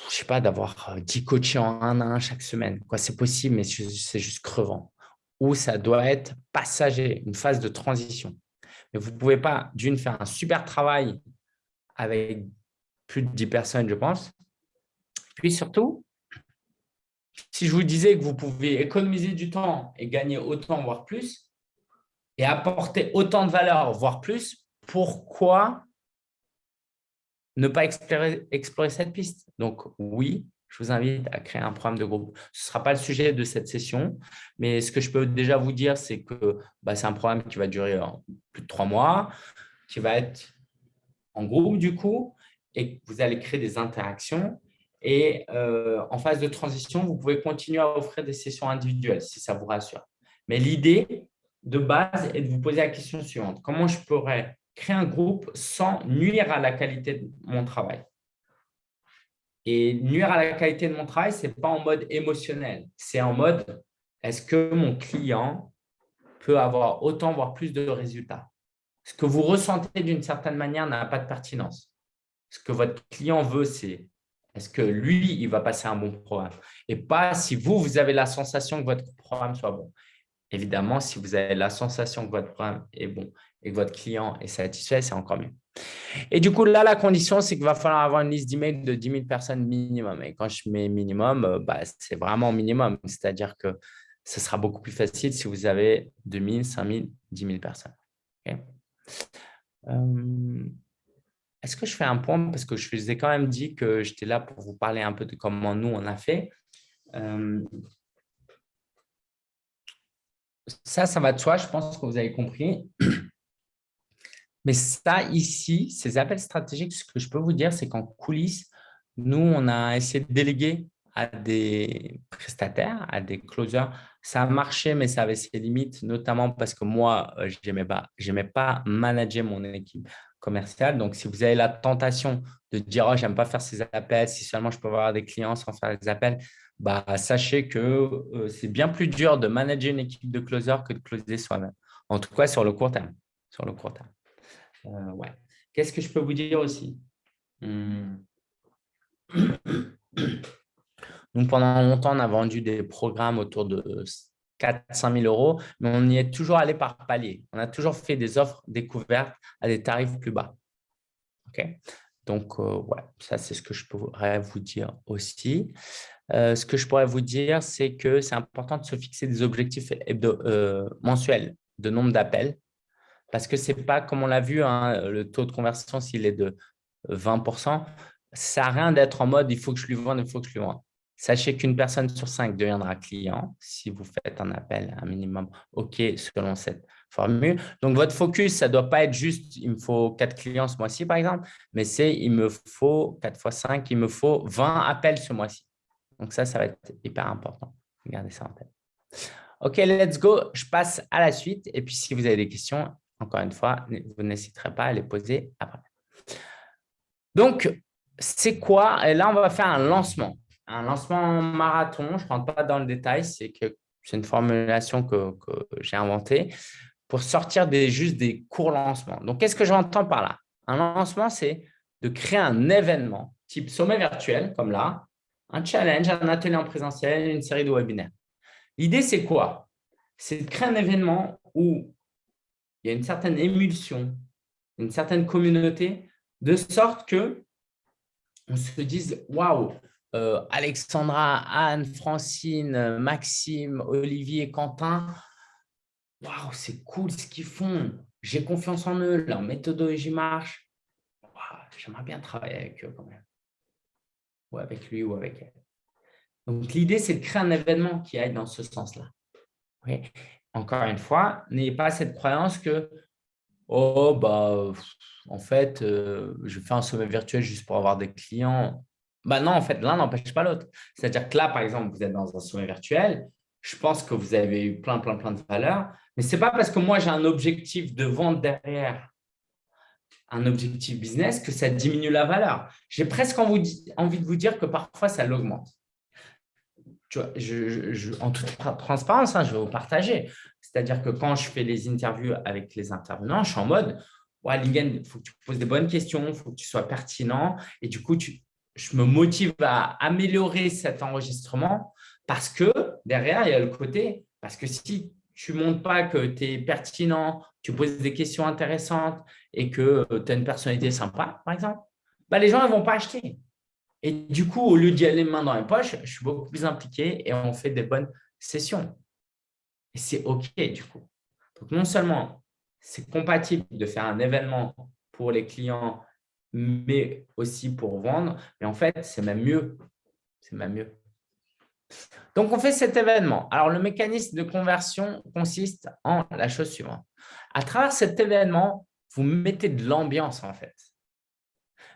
je sais pas, d'avoir 10 euh, coachés en un à un chaque semaine. C'est possible, mais c'est juste crevant. Ou ça doit être passager, une phase de transition. Mais vous ne pouvez pas, d'une, faire un super travail avec plus de 10 personnes, je pense. Puis surtout, si je vous disais que vous pouvez économiser du temps et gagner autant, voire plus, et apporter autant de valeur, voire plus, pourquoi ne pas explorer, cette piste? Donc oui, je vous invite à créer un programme de groupe. Ce ne sera pas le sujet de cette session, mais ce que je peux déjà vous dire, c'est que bah, c'est un programme qui va durer plus de trois mois, qui va être en groupe du coup, et vous allez créer des interactions et euh, en phase de transition, vous pouvez continuer à offrir des sessions individuelles si ça vous rassure. Mais l'idée de base est de vous poser la question suivante. Comment je pourrais créer un groupe sans nuire à la qualité de mon travail? Et nuire à la qualité de mon travail, ce n'est pas en mode émotionnel. C'est en mode, est-ce que mon client peut avoir autant, voire plus de résultats? Ce que vous ressentez d'une certaine manière n'a pas de pertinence. Ce que votre client veut, c'est est-ce que lui, il va passer un bon programme? Et pas si vous, vous avez la sensation que votre programme soit bon. Évidemment, si vous avez la sensation que votre programme est bon et que votre client est satisfait, c'est encore mieux. Et du coup, là, la condition, c'est qu'il va falloir avoir une liste d'emails de 10 000 personnes minimum. Et quand je mets minimum, euh, bah, c'est vraiment minimum. C'est-à-dire que ce sera beaucoup plus facile si vous avez 2 000, 5 000, 10 000 personnes. Euh, est-ce que je fais un point? Parce que je vous ai quand même dit que j'étais là pour vous parler un peu de comment nous, on a fait. Euh, ça, ça va de soi, je pense que vous avez compris. (clears throat) Mais ça, ici, ces appels stratégiques, ce que je peux vous dire, c'est qu'en coulisses, nous, on a essayé de déléguer à des prestataires, à des closers. Ça a marché, mais ça avait ses limites, notamment parce que moi, euh, je n'aimais pas, pas manager mon équipe commerciale. Donc, si vous avez la tentation de dire oh, « j'aime pas faire ces appels, si seulement je peux avoir des clients sans faire des appels », bah, sachez que euh, c'est bien plus dur de manager une équipe de closers que de closer soi-même. En tout cas, sur le court terme. Sur le court terme. Euh, ouais. Qu'est-ce que je peux vous dire aussi? Hmm. (coughs) Donc, pendant longtemps, on a vendu des programmes autour de 4 5 000 euros, mais on y est toujours allé par palier. On a toujours fait des offres découvertes à des tarifs plus bas. Donc, euh, ouais, ça, c'est ce que je pourrais vous dire aussi. Euh, ce que je pourrais vous dire, c'est que c'est important de se fixer des objectifs euh, mensuels de nombre d'appels parce que ce n'est pas, comme on l'a vu, hein, le taux de conversion, s'il est de 20% ça à rien d'être en mode « il faut que je lui vende, il faut que je lui vende ». Sachez qu'une personne sur cinq deviendra client si vous faites un appel un minimum OK selon cette formule. Donc, votre focus, ça ne doit pas être juste « il me faut quatre clients ce mois-ci » par exemple, mais c'est « il me faut 4 fois 5, il me faut 20 appels ce mois-ci ». Donc, ça, ça va être hyper important. Regardez ça en tête. OK, let's go. Je passe à la suite. Et puis, si vous avez des questions, encore une fois, vous n'hésiterez pas à les poser après. Donc, c'est quoi? Et là, on va faire un lancement un lancement marathon, je ne rentre pas dans le détail, c'est que c'est une formulation que, j'ai inventée pour sortir des, juste des courts lancements. Donc, qu'est-ce que j'entends par là? Un lancement, c'est de créer un événement type sommet virtuel, comme là, un challenge, un atelier en présentiel, une série de webinaires. L'idée, c'est quoi? C'est de créer un événement où il y a une certaine émulsion, une certaine communauté, de sorte que on se dise « Waouh, euh, Alexandra, Anne, Francine, Maxime, Olivier, Quentin. Waouh, c'est cool ce qu'ils font. J'ai confiance en eux, leur méthodologie marche. J'aimerais bien travailler avec eux quand même. Ou avec lui ou avec elle. Donc, l'idée, c'est de créer un événement qui aille dans ce sens-là. Encore une fois, n'ayez pas cette croyance que oh, bah, en fait, euh, je fais un sommet virtuel juste pour avoir des clients. Bah non, en fait, l'un n'empêche pas l'autre. C'est-à-dire que là, par exemple, vous êtes dans un sommet virtuel, je pense que vous avez eu plein, plein, plein de valeurs, mais ce n'est pas parce que moi, j'ai un objectif de vente derrière, un objectif business, que ça diminue la valeur. J'ai presque envie de vous dire que parfois, ça l'augmente. en toute transparence, hein, je vais vous partager. C'est-à-dire que quand je fais les interviews avec les intervenants, je suis en mode ouais, il faut que tu poses des bonnes questions, il faut que tu sois pertinent. Et du coup, tu, je me motive à améliorer cet enregistrement parce que derrière, il y a le côté, parce que si tu ne montres pas que tu es pertinent, tu poses des questions intéressantes et que euh, tu as une personnalité sympa, par exemple, bah, les gens ne vont pas acheter. Et du coup, au lieu d'y aller main dans les poches, je suis beaucoup plus impliqué et on fait des bonnes sessions. Et c'est OK du coup. Donc, non seulement c'est compatible de faire un événement pour les clients mais aussi pour vendre. Mais en fait, c'est même mieux. C'est même mieux. Donc, on fait cet événement. Alors, le mécanisme de conversion consiste en la chose suivante. À travers cet événement, vous mettez de l'ambiance, en fait.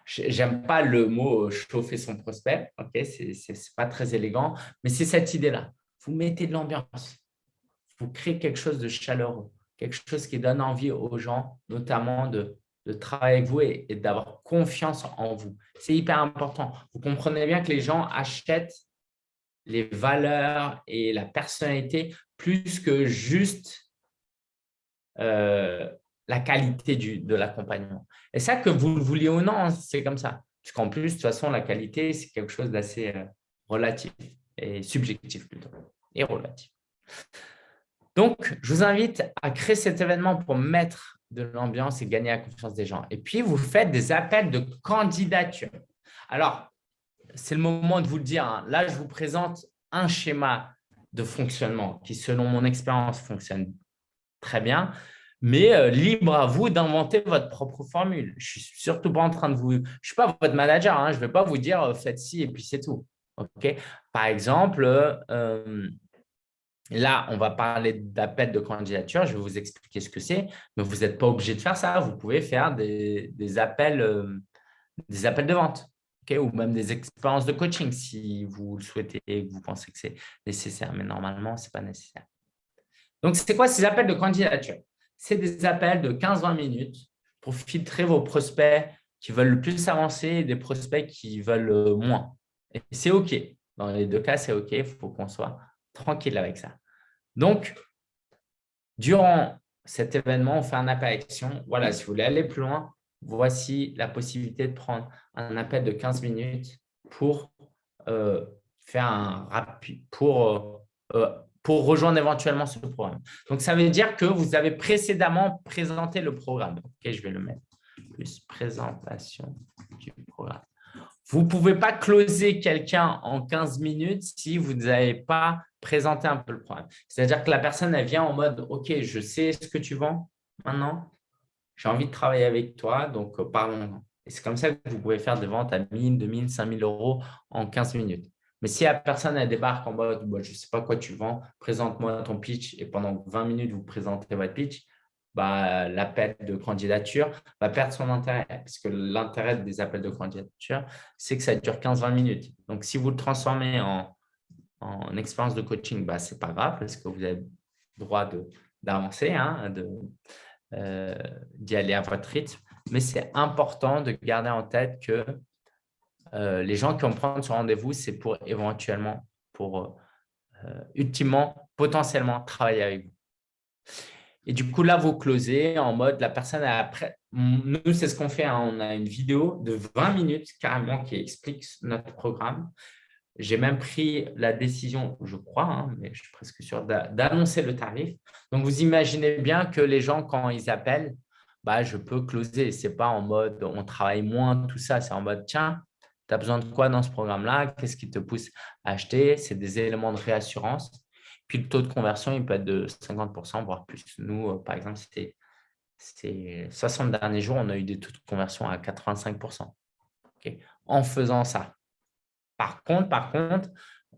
J'aime pas le mot « chauffer son prospect ok Ce n'est pas très élégant, mais c'est cette idée-là. Vous mettez de l'ambiance. Vous créez quelque chose de chaleureux, quelque chose qui donne envie aux gens, notamment de de travailler avec vous et, d'avoir confiance en vous. C'est hyper important. Vous comprenez bien que les gens achètent les valeurs et la personnalité plus que juste euh, la qualité du, de l'accompagnement. Et ça, que vous le vouliez ou non, c'est comme ça. Puisqu'en plus, de toute façon, la qualité, c'est quelque chose d'assez euh, relatif et subjectif plutôt, et relatif. Donc, je vous invite à créer cet événement pour mettre de l'ambiance et gagner la confiance des gens. Et puis, vous faites des appels de candidature. Alors, c'est le moment de vous le dire. Hein. Là, je vous présente un schéma de fonctionnement qui, selon mon expérience, fonctionne très bien. Mais euh, libre à vous d'inventer votre propre formule. Je ne suis surtout pas en train de vous… Je ne suis pas votre manager. Hein. Je ne vais pas vous dire euh, faites ci et puis c'est tout. Par exemple, euh, Là, on va parler d'appel de candidature. Je vais vous expliquer ce que c'est, mais vous n'êtes pas obligé de faire ça. Vous pouvez faire des, appels, euh, appels de vente ou même des expériences de coaching si vous le souhaitez et que vous pensez que c'est nécessaire. Mais normalement, ce n'est pas nécessaire. Donc, c'est quoi ces appels de candidature? C'est des appels de 15-20 minutes pour filtrer vos prospects qui veulent le plus avancer et des prospects qui veulent euh, moins. Et c'est OK. Dans les deux cas, c'est OK. Il faut qu'on soit tranquille avec ça. Donc, durant cet événement, on fait un appel à action. Voilà, si vous voulez aller plus loin, voici la possibilité de prendre un appel de 15 minutes pour euh, faire un rapide, pour, euh, euh, pour rejoindre éventuellement ce programme. Donc, ça veut dire que vous avez précédemment présenté le programme. Ok, je vais le mettre. Plus présentation du programme. Vous ne pouvez pas closer quelqu'un en 15 minutes si vous n'avez pas présenté un peu le programme. C'est-à-dire que la personne, vient en mode « Ok, je sais ce que tu vends maintenant. J'ai envie de travailler avec toi, donc euh, parlons-en. » Et c'est comme ça que vous pouvez faire des ventes à 1000, 2000, 5000 euros en 15 minutes. Mais si la personne elle débarque en mode bah, je ne sais pas quoi tu vends, présente-moi ton pitch et pendant 20 minutes, vous présentez votre pitch, bah, l'appel de candidature va perdre son intérêt. Parce que l'intérêt des appels de candidature, c'est que ça dure 15-20 minutes. Donc, si vous le transformez en, en expérience de coaching, bah, ce n'est pas grave parce que vous avez le droit d'avancer, hein, euh, d'y aller à votre rythme. Mais c'est important de garder en tête que euh, les gens qui vont prendre ce rendez-vous, c'est pour éventuellement, pour euh, ultimement, potentiellement travailler avec vous. Et du coup, là, vous closez en mode la personne après. Nous, c'est ce qu'on fait. Hein. On a une vidéo de 20 minutes carrément qui explique notre programme. J'ai même pris la décision, je crois, hein, mais je suis presque sûr, d'annoncer le tarif. Donc, vous imaginez bien que les gens, quand ils appellent, bah, je peux closer. Ce n'est pas en mode on travaille moins, tout ça. C'est en mode tiens, tu as besoin de quoi dans ce programme-là? Qu'est-ce qui te pousse à acheter? C'est des éléments de réassurance. Puis le taux de conversion, il peut être de 50%, voire plus. Nous, euh, par exemple, c'était ces 60 derniers jours, on a eu des taux de conversion à 85% en faisant ça. Par contre, par contre,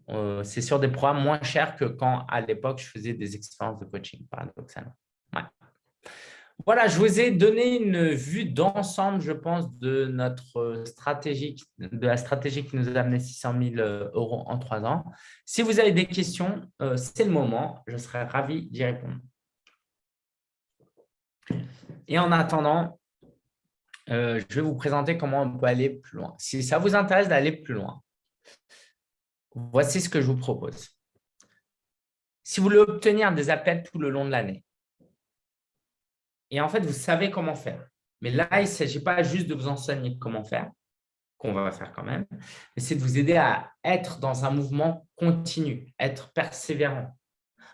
euh, c'est sur des programmes moins chers que quand, à l'époque, je faisais des expériences de coaching, paradoxalement. Voilà, je vous ai donné une vue d'ensemble, je pense, de notre stratégie, de la stratégie qui nous a amené 600 000 euh, euros en trois ans. Si vous avez des questions, euh, c'est le moment. Je serai ravi d'y répondre. Et en attendant, euh, je vais vous présenter comment on peut aller plus loin. Si ça vous intéresse d'aller plus loin, voici ce que je vous propose. Si vous voulez obtenir des appels tout le long de l'année, et en fait, vous savez comment faire. Mais là, il ne s'agit pas juste de vous enseigner comment faire, qu'on va faire quand même, mais c'est de vous aider à être dans un mouvement continu, être persévérant.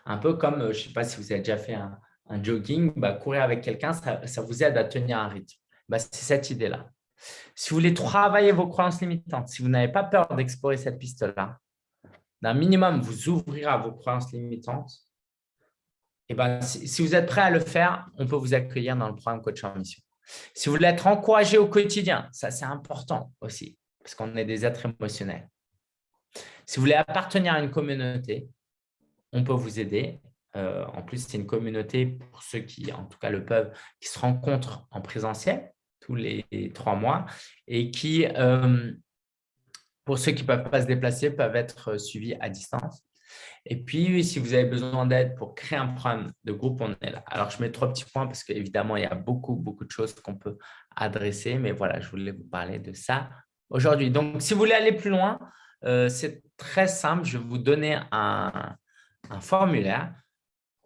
Un peu comme, euh, je ne sais pas si vous avez déjà fait un, jogging, bah, courir avec quelqu'un, ça, vous aide à tenir un rythme. Bah, c'est cette idée-là. Si vous voulez travailler vos croyances limitantes, si vous n'avez pas peur d'explorer cette piste-là, d'un minimum, vous ouvrirez à vos croyances limitantes eh ben, si, vous êtes prêt à le faire, on peut vous accueillir dans le programme Coach en Mission. Si vous voulez être encouragé au quotidien, ça c'est important aussi, parce qu'on est des êtres émotionnels. Si vous voulez appartenir à une communauté, on peut vous aider. Euh, en plus, c'est une communauté pour ceux qui, en tout cas, le peuvent, qui se rencontrent en présentiel tous les trois mois et qui, euh, pour ceux qui ne peuvent pas se déplacer, peuvent être suivis à distance. Et puis, si vous avez besoin d'aide pour créer un programme de groupe, on est là. Alors, je mets trois petits points parce qu'évidemment, il y a beaucoup, beaucoup de choses qu'on peut adresser. Mais voilà, je voulais vous parler de ça aujourd'hui. Donc, si vous voulez aller plus loin, euh, c'est très simple. Je vais vous donner un, formulaire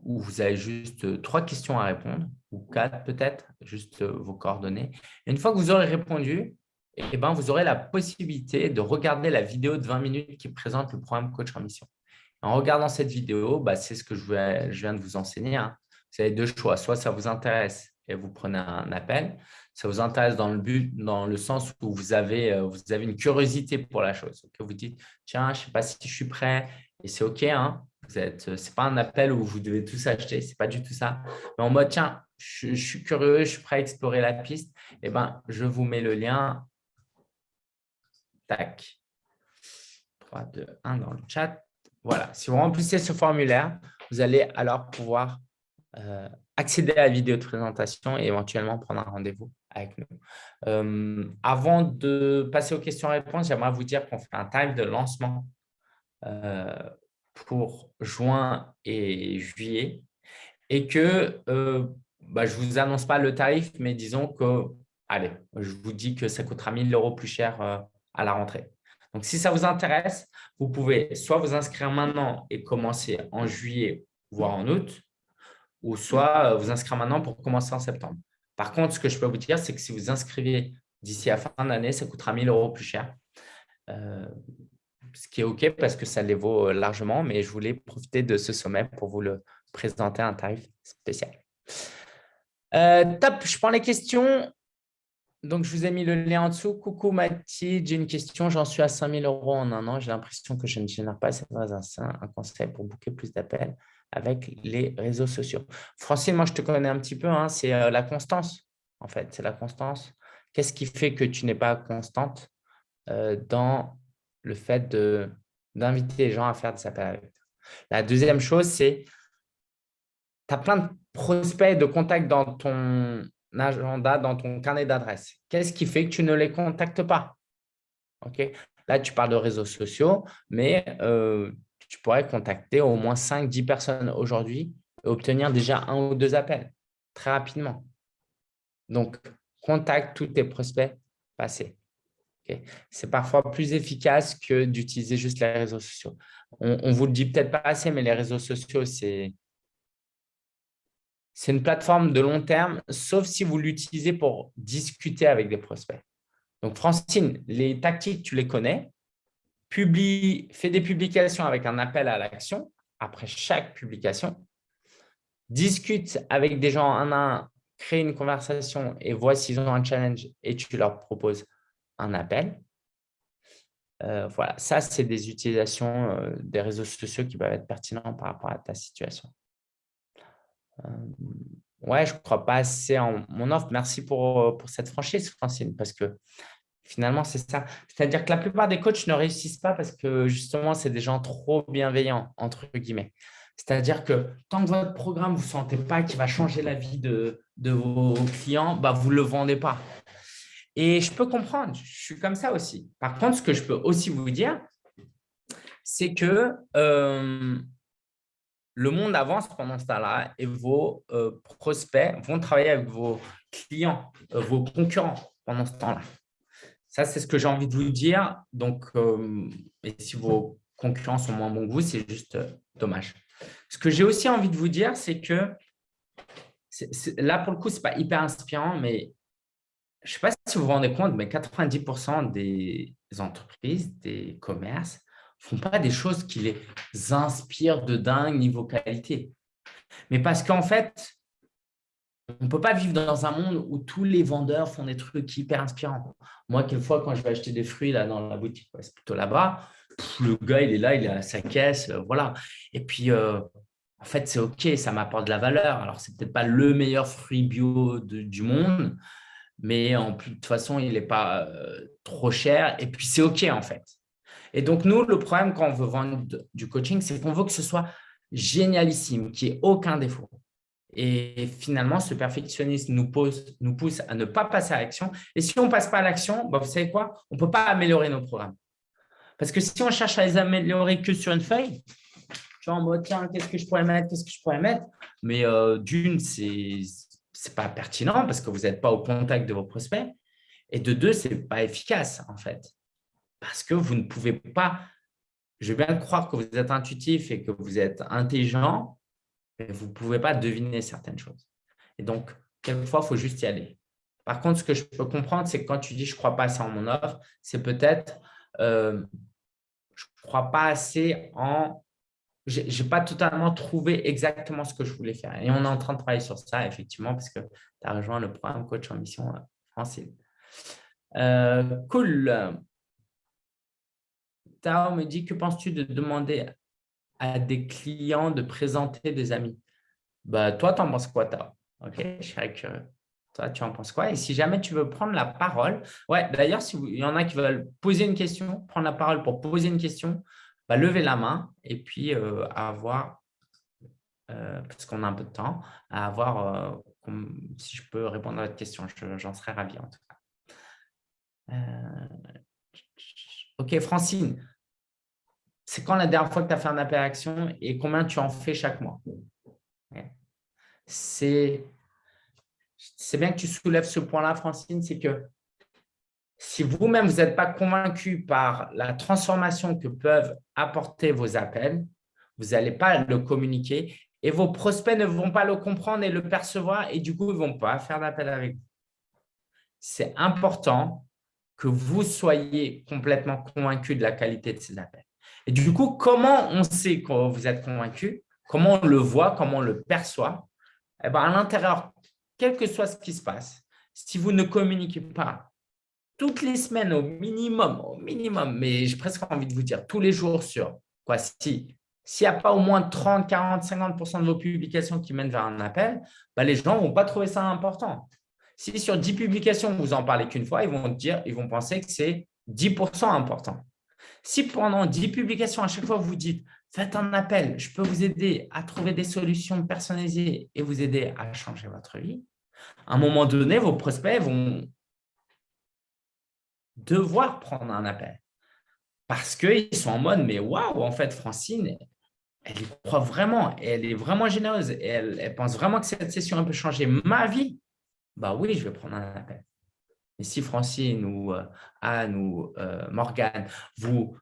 où vous avez juste trois questions à répondre, ou quatre peut-être, juste vos coordonnées. une fois que vous aurez répondu, eh ben, vous aurez la possibilité de regarder la vidéo de 20 minutes qui présente le programme Coach en Mission. En regardant cette vidéo, bah, c'est ce que je, viens de vous enseigner. Hein. Vous avez deux choix. Soit ça vous intéresse et vous prenez un appel. Ça vous intéresse dans le but, dans le sens où vous avez, euh, une curiosité pour la chose. Vous dites, tiens, je ne sais pas si je suis prêt et c'est OK. Hein. Ce n'est pas un appel où vous devez tout acheter. Ce n'est pas du tout ça. Mais en mode, tiens, je, suis curieux, je suis prêt à explorer la piste. Eh ben, je vous mets le lien. Tac. 3, 2, 1 dans le chat voilà, si vous remplissez ce formulaire, vous allez alors pouvoir euh, accéder à la vidéo de présentation et éventuellement prendre un rendez-vous avec nous. Euh, avant de passer aux questions-réponses, j'aimerais vous dire qu'on fait un time de lancement euh, pour juin et juillet et que bah, je ne vous annonce pas le tarif, mais disons que, allez, je vous dis que ça coûtera 1000 euros plus cher à la rentrée. Donc, si ça vous intéresse, vous pouvez soit vous inscrire maintenant et commencer en juillet, voire en août, ou soit euh, vous inscrire maintenant pour commencer en septembre. Par contre, ce que je peux vous dire, c'est que si vous inscrivez d'ici à fin d'année, ça coûtera 1000 euros plus cher. Euh, ce qui est OK parce que ça les vaut euh, largement, mais je voulais profiter de ce sommet pour vous le présenter un tarif spécial. top, je prends les questions. Donc, je vous ai mis le lien en dessous. Coucou Mathilde, j'ai une question. J'en suis à 5000 euros en un an. J'ai l'impression que je ne génère pas assez un, un conseil pour booker plus d'appels avec les réseaux sociaux. Francine, moi, je te connais un petit peu. Hein. c'est euh, la constance, en fait. C'est la constance. Qu'est-ce qui fait que tu n'es pas constante euh, dans le fait d'inviter les gens à faire des appels avec toi? La deuxième chose, c'est tu as plein de prospects, de contacts dans ton agenda, dans ton carnet d'adresses. Qu'est-ce qui fait que tu ne les contactes pas? Là, tu parles de réseaux sociaux, mais euh, tu pourrais contacter au moins 5-10 personnes aujourd'hui et obtenir déjà un ou deux appels très rapidement. Donc, contacte tous tes prospects passés. C'est parfois plus efficace que d'utiliser juste les réseaux sociaux. On ne vous le dit peut-être pas assez, mais les réseaux sociaux, c'est c'est une plateforme de long terme, sauf si vous l'utilisez pour discuter avec des prospects. Donc, Francine, les tactiques, tu les connais. Publie, fais des publications avec un appel à l'action après chaque publication. Discute avec des gens un à un, crée une conversation et vois s'ils ont un challenge et tu leur proposes un appel. Euh, voilà, ça, c'est des utilisations euh, des réseaux sociaux qui peuvent être pertinents par rapport à ta situation. Euh, ouais, je ne crois pas assez en mon offre. Merci pour, euh, pour cette franchise, Francine, parce que finalement, c'est ça. C'est-à-dire que la plupart des coachs ne réussissent pas parce que justement, c'est des gens trop bienveillants, entre guillemets. C'est-à-dire que tant que votre programme, vous ne sentez pas qu'il va changer la vie de, de vos clients, bah, vous ne le vendez pas. Et je peux comprendre, je suis comme ça aussi. Par contre, ce que je peux aussi vous dire, c'est que euh, le monde avance pendant ce temps-là et vos euh, prospects vont travailler avec vos clients, euh, vos concurrents pendant ce temps-là. Ça, c'est ce que j'ai envie de vous dire. Donc, euh, si vos concurrents sont moins bons que vous, c'est juste dommage. Ce que j'ai aussi envie de vous dire, c'est que là, pour le coup, ce n'est pas hyper inspirant, mais je ne sais pas si vous vous rendez compte, mais 90% des entreprises, des commerces, font pas des choses qui les inspirent de dingue niveau qualité. Mais parce qu'en fait, on ne peut pas vivre dans un monde où tous les vendeurs font des trucs hyper inspirants. Moi, quelquefois, quand je vais acheter des fruits là, dans la boutique, c'est plutôt là-bas, le gars, il est là, il a sa caisse, euh, voilà. Et puis, euh, en fait, c'est OK, ça m'apporte de la valeur. Alors, c'est peut-être pas le meilleur fruit bio du monde, mais en plus, de toute façon, il n'est pas euh, trop cher. Et puis, c'est OK, en fait. Et donc, nous, le problème quand on veut vendre du coaching, c'est qu'on veut que ce soit génialissime, qu'il n'y ait aucun défaut. Et finalement, ce perfectionnisme nous, pousse à ne pas passer à l'action. Et si on ne passe pas à l'action, bah, vous savez quoi? On ne peut pas améliorer nos programmes. Parce que si on cherche à les améliorer que sur une feuille, tu vois, en mode, tiens, qu'est-ce que je pourrais mettre? Qu'est-ce que je pourrais mettre? Mais euh, d'une, ce n'est pas pertinent parce que vous n'êtes pas au contact de vos prospects. Et de deux, ce n'est pas efficace, en fait parce que vous ne pouvez pas, je veux bien croire que vous êtes intuitif et que vous êtes intelligent, mais vous ne pouvez pas deviner certaines choses. Et donc, quelquefois, il faut juste y aller. Par contre, ce que je peux comprendre, c'est que quand tu dis « je ne crois pas assez en mon offre », c'est peut-être euh, je ne crois pas assez en… Je n'ai pas totalement trouvé exactement ce que je voulais faire. Et on est en train de travailler sur ça, effectivement, parce que tu as rejoint le programme Coach en Mission Francine. Euh, cool. Tao me dit, que penses-tu de demander à des clients de présenter des amis? Bah, Toi, tu en penses quoi, Tao Ok, je curieux. Toi, tu en penses quoi? Et si jamais tu veux prendre la parole, ouais, d'ailleurs, s'il y en a qui veulent poser une question, prendre la parole pour poser une question, bah, lever la main et puis avoir, parce qu'on a un peu de temps, à avoir, si je peux répondre à votre question, j'en serais ravi en tout cas. ok, Francine, c'est quand la dernière fois que tu as fait un appel à action et combien tu en fais chaque mois C'est bien que tu soulèves ce point-là, Francine, c'est que si vous-même, vous n'êtes pas convaincu par la transformation que peuvent apporter vos appels, vous n'allez pas le communiquer et vos prospects ne vont pas le comprendre et le percevoir et du coup, ils ne vont pas faire d'appel avec vous. C'est important que vous soyez complètement convaincu de la qualité de ces appels. Et du coup, comment on sait que vous êtes convaincu? Comment on le voit? Comment on le perçoit? Eh ben, À l'intérieur, quel que soit ce qui se passe, si vous ne communiquez pas toutes les semaines au minimum, au minimum, mais j'ai presque envie de vous dire tous les jours sur quoi si s'il n'y a pas au moins 30, 40, 50% de vos publications qui mènent vers un appel, bah, les gens ne vont pas trouver ça important. Si sur 10 publications, vous en parlez qu'une fois, ils vont, dire, ils vont penser que c'est 10% important. Si pendant 10 publications, à chaque fois, vous dites « faites un appel, je peux vous aider à trouver des solutions personnalisées et vous aider à changer votre vie », à un moment donné, vos prospects vont devoir prendre un appel. Parce qu'ils sont en mode, mais waouh, en fait, Francine, elle y croit vraiment, elle est vraiment généreuse, et elle, pense vraiment que cette session peut changer ma vie. Bah oui, je vais prendre un appel. Et si Francine ou euh, Anne ou euh, Morgane, vous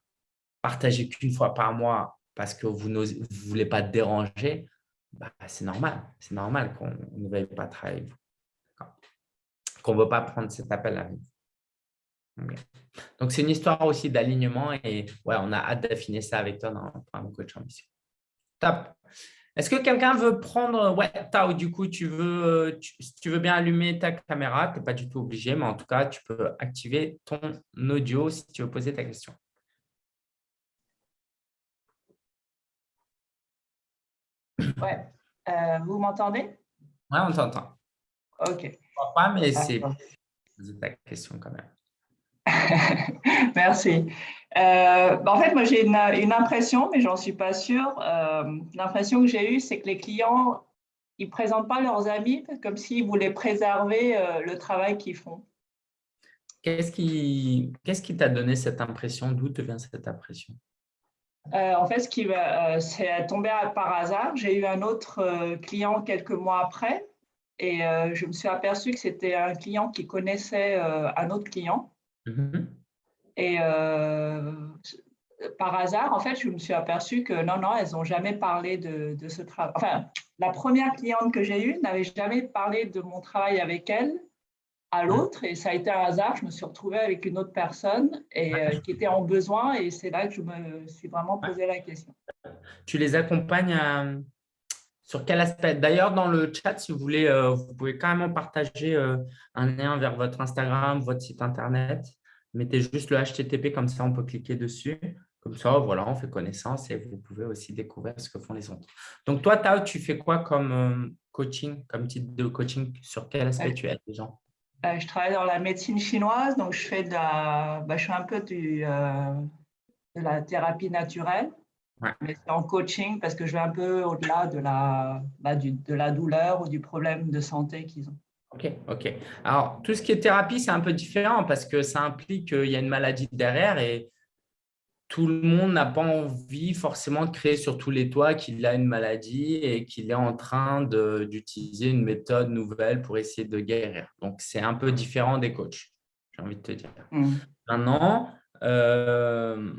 partagez qu'une fois par mois parce que vous ne voulez pas déranger, bah, c'est normal. C'est normal qu'on ne veuille pas travailler vous. Qu'on ne veut pas prendre cet appel à vous. Donc, c'est une histoire aussi d'alignement et ouais, on a hâte d'affiner ça avec toi dans un coach ambition. Top. Est-ce que quelqu'un veut prendre… Ouais, Tao, du coup, tu veux, si tu veux bien allumer ta caméra, tu n'es pas du tout obligé, mais en tout cas, tu peux activer ton audio si tu veux poser ta question. Ouais. Euh, vous m'entendez? Ouais, on t'entend. Ok. Je ne crois pas, mais c'est ta question quand même. (laughs) Merci. Euh, bah, en fait, moi, j'ai une, impression, mais j'en suis pas sûre. Euh, l'impression que j'ai eue, c'est que les clients, ils présentent pas leurs amis comme s'ils voulaient préserver euh, le travail qu'ils font. Qu'est-ce qui qui t'a donné cette impression? D'où te vient cette impression? En fait, ce qui c'est tombé par hasard. J'ai eu un autre client quelques mois après et je me suis aperçu que c'était un client qui connaissait un autre client. Mmh et euh, par hasard, en fait, je me suis aperçue que non, non, elles n'ont jamais parlé de, ce travail. Enfin, la première cliente que j'ai eue n'avait jamais parlé de mon travail avec elle à mmh. l'autre. Et ça a été un hasard. Je me suis retrouvée avec une autre personne et, euh, qui était en besoin. Et c'est là que je me suis vraiment posé la question. Tu les accompagnes sur quel aspect? D'ailleurs, dans le chat, si vous voulez, euh, vous pouvez carrément partager un lien vers votre Instagram, votre site Internet. Mettez juste le HTTP, comme ça on peut cliquer dessus. Comme ça, voilà, on fait connaissance et vous pouvez aussi découvrir ce que font les autres. Donc, toi, Tao, tu fais quoi comme euh, coaching, comme type de coaching? Sur quel aspect tu aides les gens euh, Je travaille dans la médecine chinoise, donc je fais de la, bah, je fais un peu du, euh, de la thérapie naturelle, mais c'est en coaching parce que je vais un peu au-delà de la, bah, de la douleur ou du problème de santé qu'ils ont. Ok, ok. Alors, tout ce qui est thérapie, c'est un peu différent parce que ça implique qu'il y a une maladie derrière et tout le monde n'a pas envie forcément de créer sur tous les toits qu'il a une maladie et qu'il est en train d'utiliser une méthode nouvelle pour essayer de guérir. Donc, c'est un peu différent des coachs, j'ai envie de te dire. Mmh. Maintenant, euh,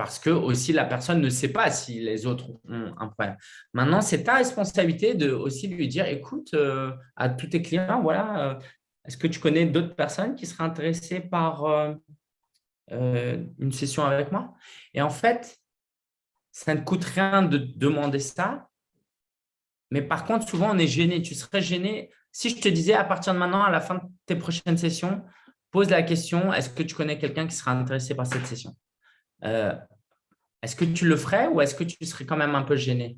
parce que aussi la personne ne sait pas si les autres ont un problème. Maintenant, c'est ta responsabilité de aussi lui dire, écoute, euh, à tous tes clients, voilà, euh, est-ce que tu connais d'autres personnes qui seraient intéressées par euh, une session avec moi? Et en fait, ça ne coûte rien de demander ça, mais par contre, souvent, on est gêné. Tu serais gêné si je te disais à partir de maintenant, à la fin de tes prochaines sessions, pose la question, est-ce que tu connais quelqu'un qui sera intéressé par cette session? Euh, est-ce que tu le ferais ou est-ce que tu serais quand même un peu gêné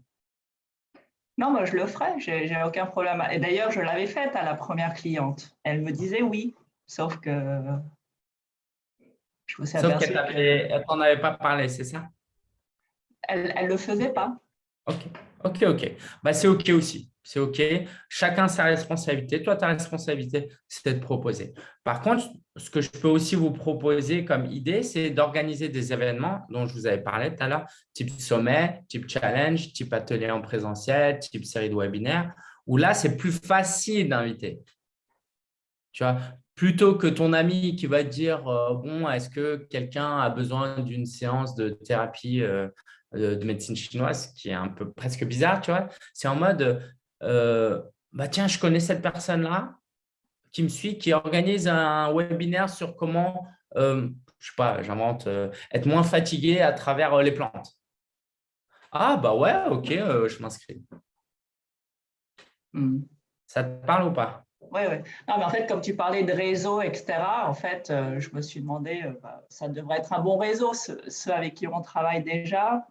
Non, moi je le ferais, j'ai aucun problème. Et d'ailleurs, je l'avais faite à la première cliente. Elle me disait oui, sauf que je me suis Sauf qu'elle t'en avait pas parlé, c'est ça? Elle ne le faisait pas. Ok, ok, ok. Bah, c'est ok aussi. C'est ok. Chacun sa responsabilité. Toi, ta responsabilité, c'est de proposer. Par contre, ce que je peux aussi vous proposer comme idée, c'est d'organiser des événements dont je vous avais parlé tout à l'heure, type sommet, type challenge, type atelier en présentiel, type série de webinaires, où là, c'est plus facile d'inviter. Tu vois, plutôt que ton ami qui va te dire euh, bon, est-ce que quelqu'un a besoin d'une séance de thérapie euh, de, médecine chinoise, qui est un peu presque bizarre, tu vois. C'est en mode, euh, bah tiens, je connais cette personne-là qui me suit, qui organise un webinaire sur comment, euh, je sais pas, j'invente, euh, être moins fatigué à travers les plantes. Ah, bah ouais, ok, je m'inscris. Hmm. Ça te parle ou pas? Oui, oui. Non, mais en fait, comme tu parlais de réseau, etc., en fait, je me suis demandé, bah, ça devrait être un bon réseau, ceux, avec qui on travaille déjà.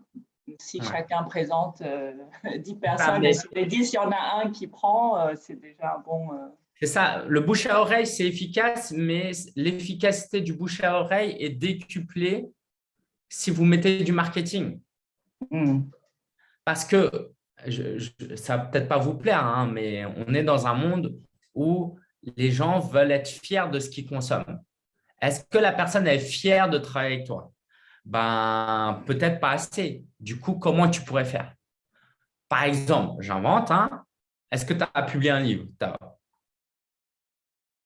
Si chacun présente (laughs) 10 personnes et sur les 10, il y en a un qui prend, c'est déjà un bon… C'est ça, le bouche à oreille, c'est efficace, mais l'efficacité du bouche à oreille est décuplée si vous mettez du marketing. Mmh. Parce que, ça ne va peut-être pas vous plaire, hein, mais on est dans un monde où les gens veulent être fiers de ce qu'ils consomment. Est-ce que la personne est fière de travailler avec toi? Ben, Peut-être pas assez. Du coup, comment tu pourrais faire? Par exemple, j'invente, hein, est-ce que tu as publié un livre?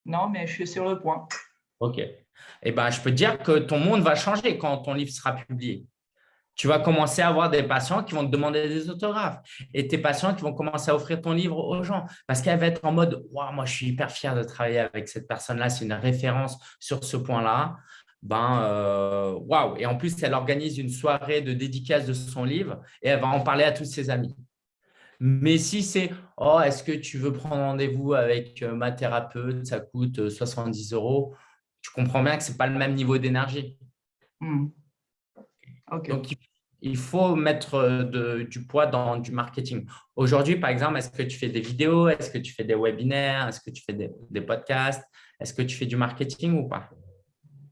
Non, mais je suis sur le point. OK. Eh ben, je peux dire que ton monde va changer quand ton livre sera publié tu vas commencer à avoir des patients qui vont te demander des autographes et tes patients qui vont commencer à offrir ton livre aux gens parce qu'elle va être en mode « moi, je suis hyper fier de travailler avec cette personne-là, c'est une référence sur ce point-là. » Ben, euh, waouh Et en plus, elle organise une soirée de dédicace de son livre et elle va en parler à tous ses amis. Mais si c'est « Oh, est-ce que tu veux prendre rendez-vous avec euh, ma thérapeute Ça coûte 70 euh, euros. » Tu comprends bien que ce n'est pas le même niveau d'énergie. Hmm. Donc, il faut mettre euh, du poids dans du marketing. Aujourd'hui, par exemple, est-ce que tu fais des vidéos? Est-ce que tu fais des webinaires? Est-ce que tu fais des, podcasts? Est-ce que tu fais du marketing ou pas?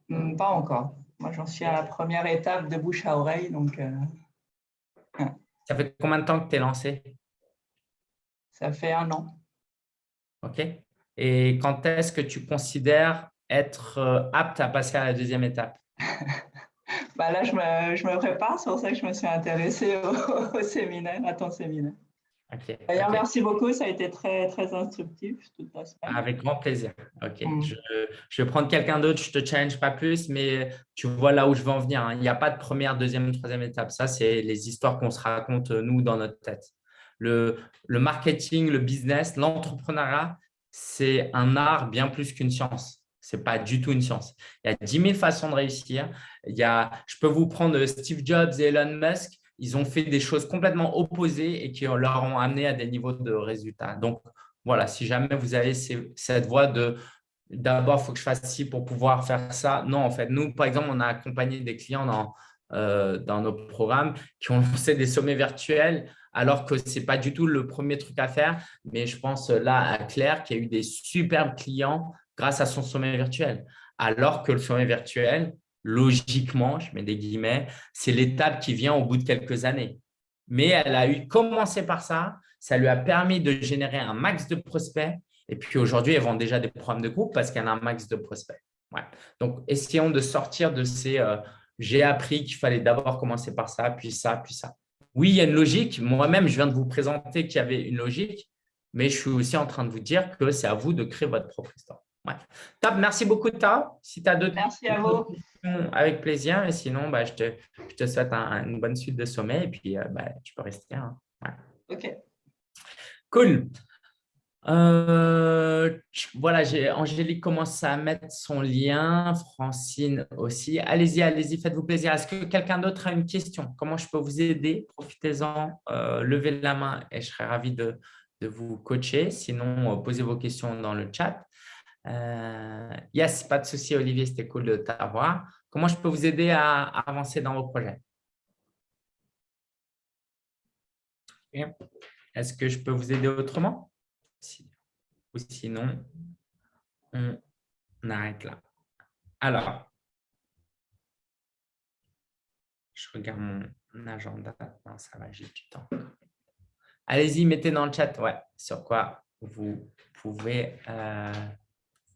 Hmm, Pas encore. Moi, j'en suis à la première étape de bouche à oreille. Donc, euh, Ça fait combien de temps que tu es lancé? Ça fait un an. OK. Et quand est-ce que tu considères être euh, apte à passer à la deuxième étape? (laughs) Bah là, je me, je me, prépare, c'est pour ça que je me suis intéressée au, (laughs) séminaire, à ton séminaire. D'ailleurs, merci beaucoup, ça a été très, très instructif toute la semaine. Avec grand plaisir. Ok, mm. je, je, vais prendre quelqu'un d'autre, je ne te challenge pas plus, mais tu vois là où je veux en venir. Hein. Il n'y a pas de première, deuxième, troisième étape. Ça, c'est les histoires qu'on se raconte, nous, dans notre tête. Le, marketing, le business, l'entrepreneuriat, c'est un art bien plus qu'une science. Ce n'est pas du tout une science. Il y a 10 000 façons de réussir. Il y a, je peux vous prendre Steve Jobs et Elon Musk. Ils ont fait des choses complètement opposées et qui leur ont amené à des niveaux de résultats. Donc, voilà, si jamais vous avez cette voie de d'abord, il faut que je fasse ci pour pouvoir faire ça. Non, en fait, nous, par exemple, on a accompagné des clients dans, euh, dans nos programmes qui ont (laughs) lancé des sommets virtuels alors que ce n'est pas du tout le premier truc à faire. Mais je pense là à Claire qui a eu des superbes clients grâce à son sommet virtuel. Alors que le sommet virtuel, logiquement, je mets des guillemets, c'est l'étape qui vient au bout de quelques années. Mais elle a eu commencé par ça, ça lui a permis de générer un max de prospects. Et puis aujourd'hui, elle vend déjà des programmes de groupe parce qu'elle a un max de prospects. Donc, essayons de sortir de ces euh, j'ai appris qu'il fallait d'abord commencer par ça, puis ça, puis ça ». Oui, il y a une logique. Moi-même, je viens de vous présenter qu'il y avait une logique, mais je suis aussi en train de vous dire que c'est à vous de créer votre propre histoire. Ouais. Top, merci beaucoup, Ta. Si tu as d'autres questions, avec plaisir. Et sinon, bah, je, te, je, te, souhaite une bonne suite de sommet et puis euh, bah, tu peux rester. Hein. OK. Cool. Euh, voilà, Angélique commence à mettre son lien, Francine aussi. Allez-y, allez-y, faites-vous plaisir. Est-ce que quelqu'un d'autre a une question? Comment je peux vous aider? Profitez-en, euh, levez la main et je serai ravi de, de vous coacher. Sinon, posez vos questions dans le chat. Euh, yes, pas de souci, Olivier, c'était cool de t'avoir. Comment je peux vous aider à, avancer dans vos projets? Est-ce que je peux vous aider autrement? Ou sinon, on arrête là. Alors, Je regarde mon agenda. Non, ça va, j'ai du temps. Allez-y, mettez dans le chat ouais, sur quoi vous pouvez euh,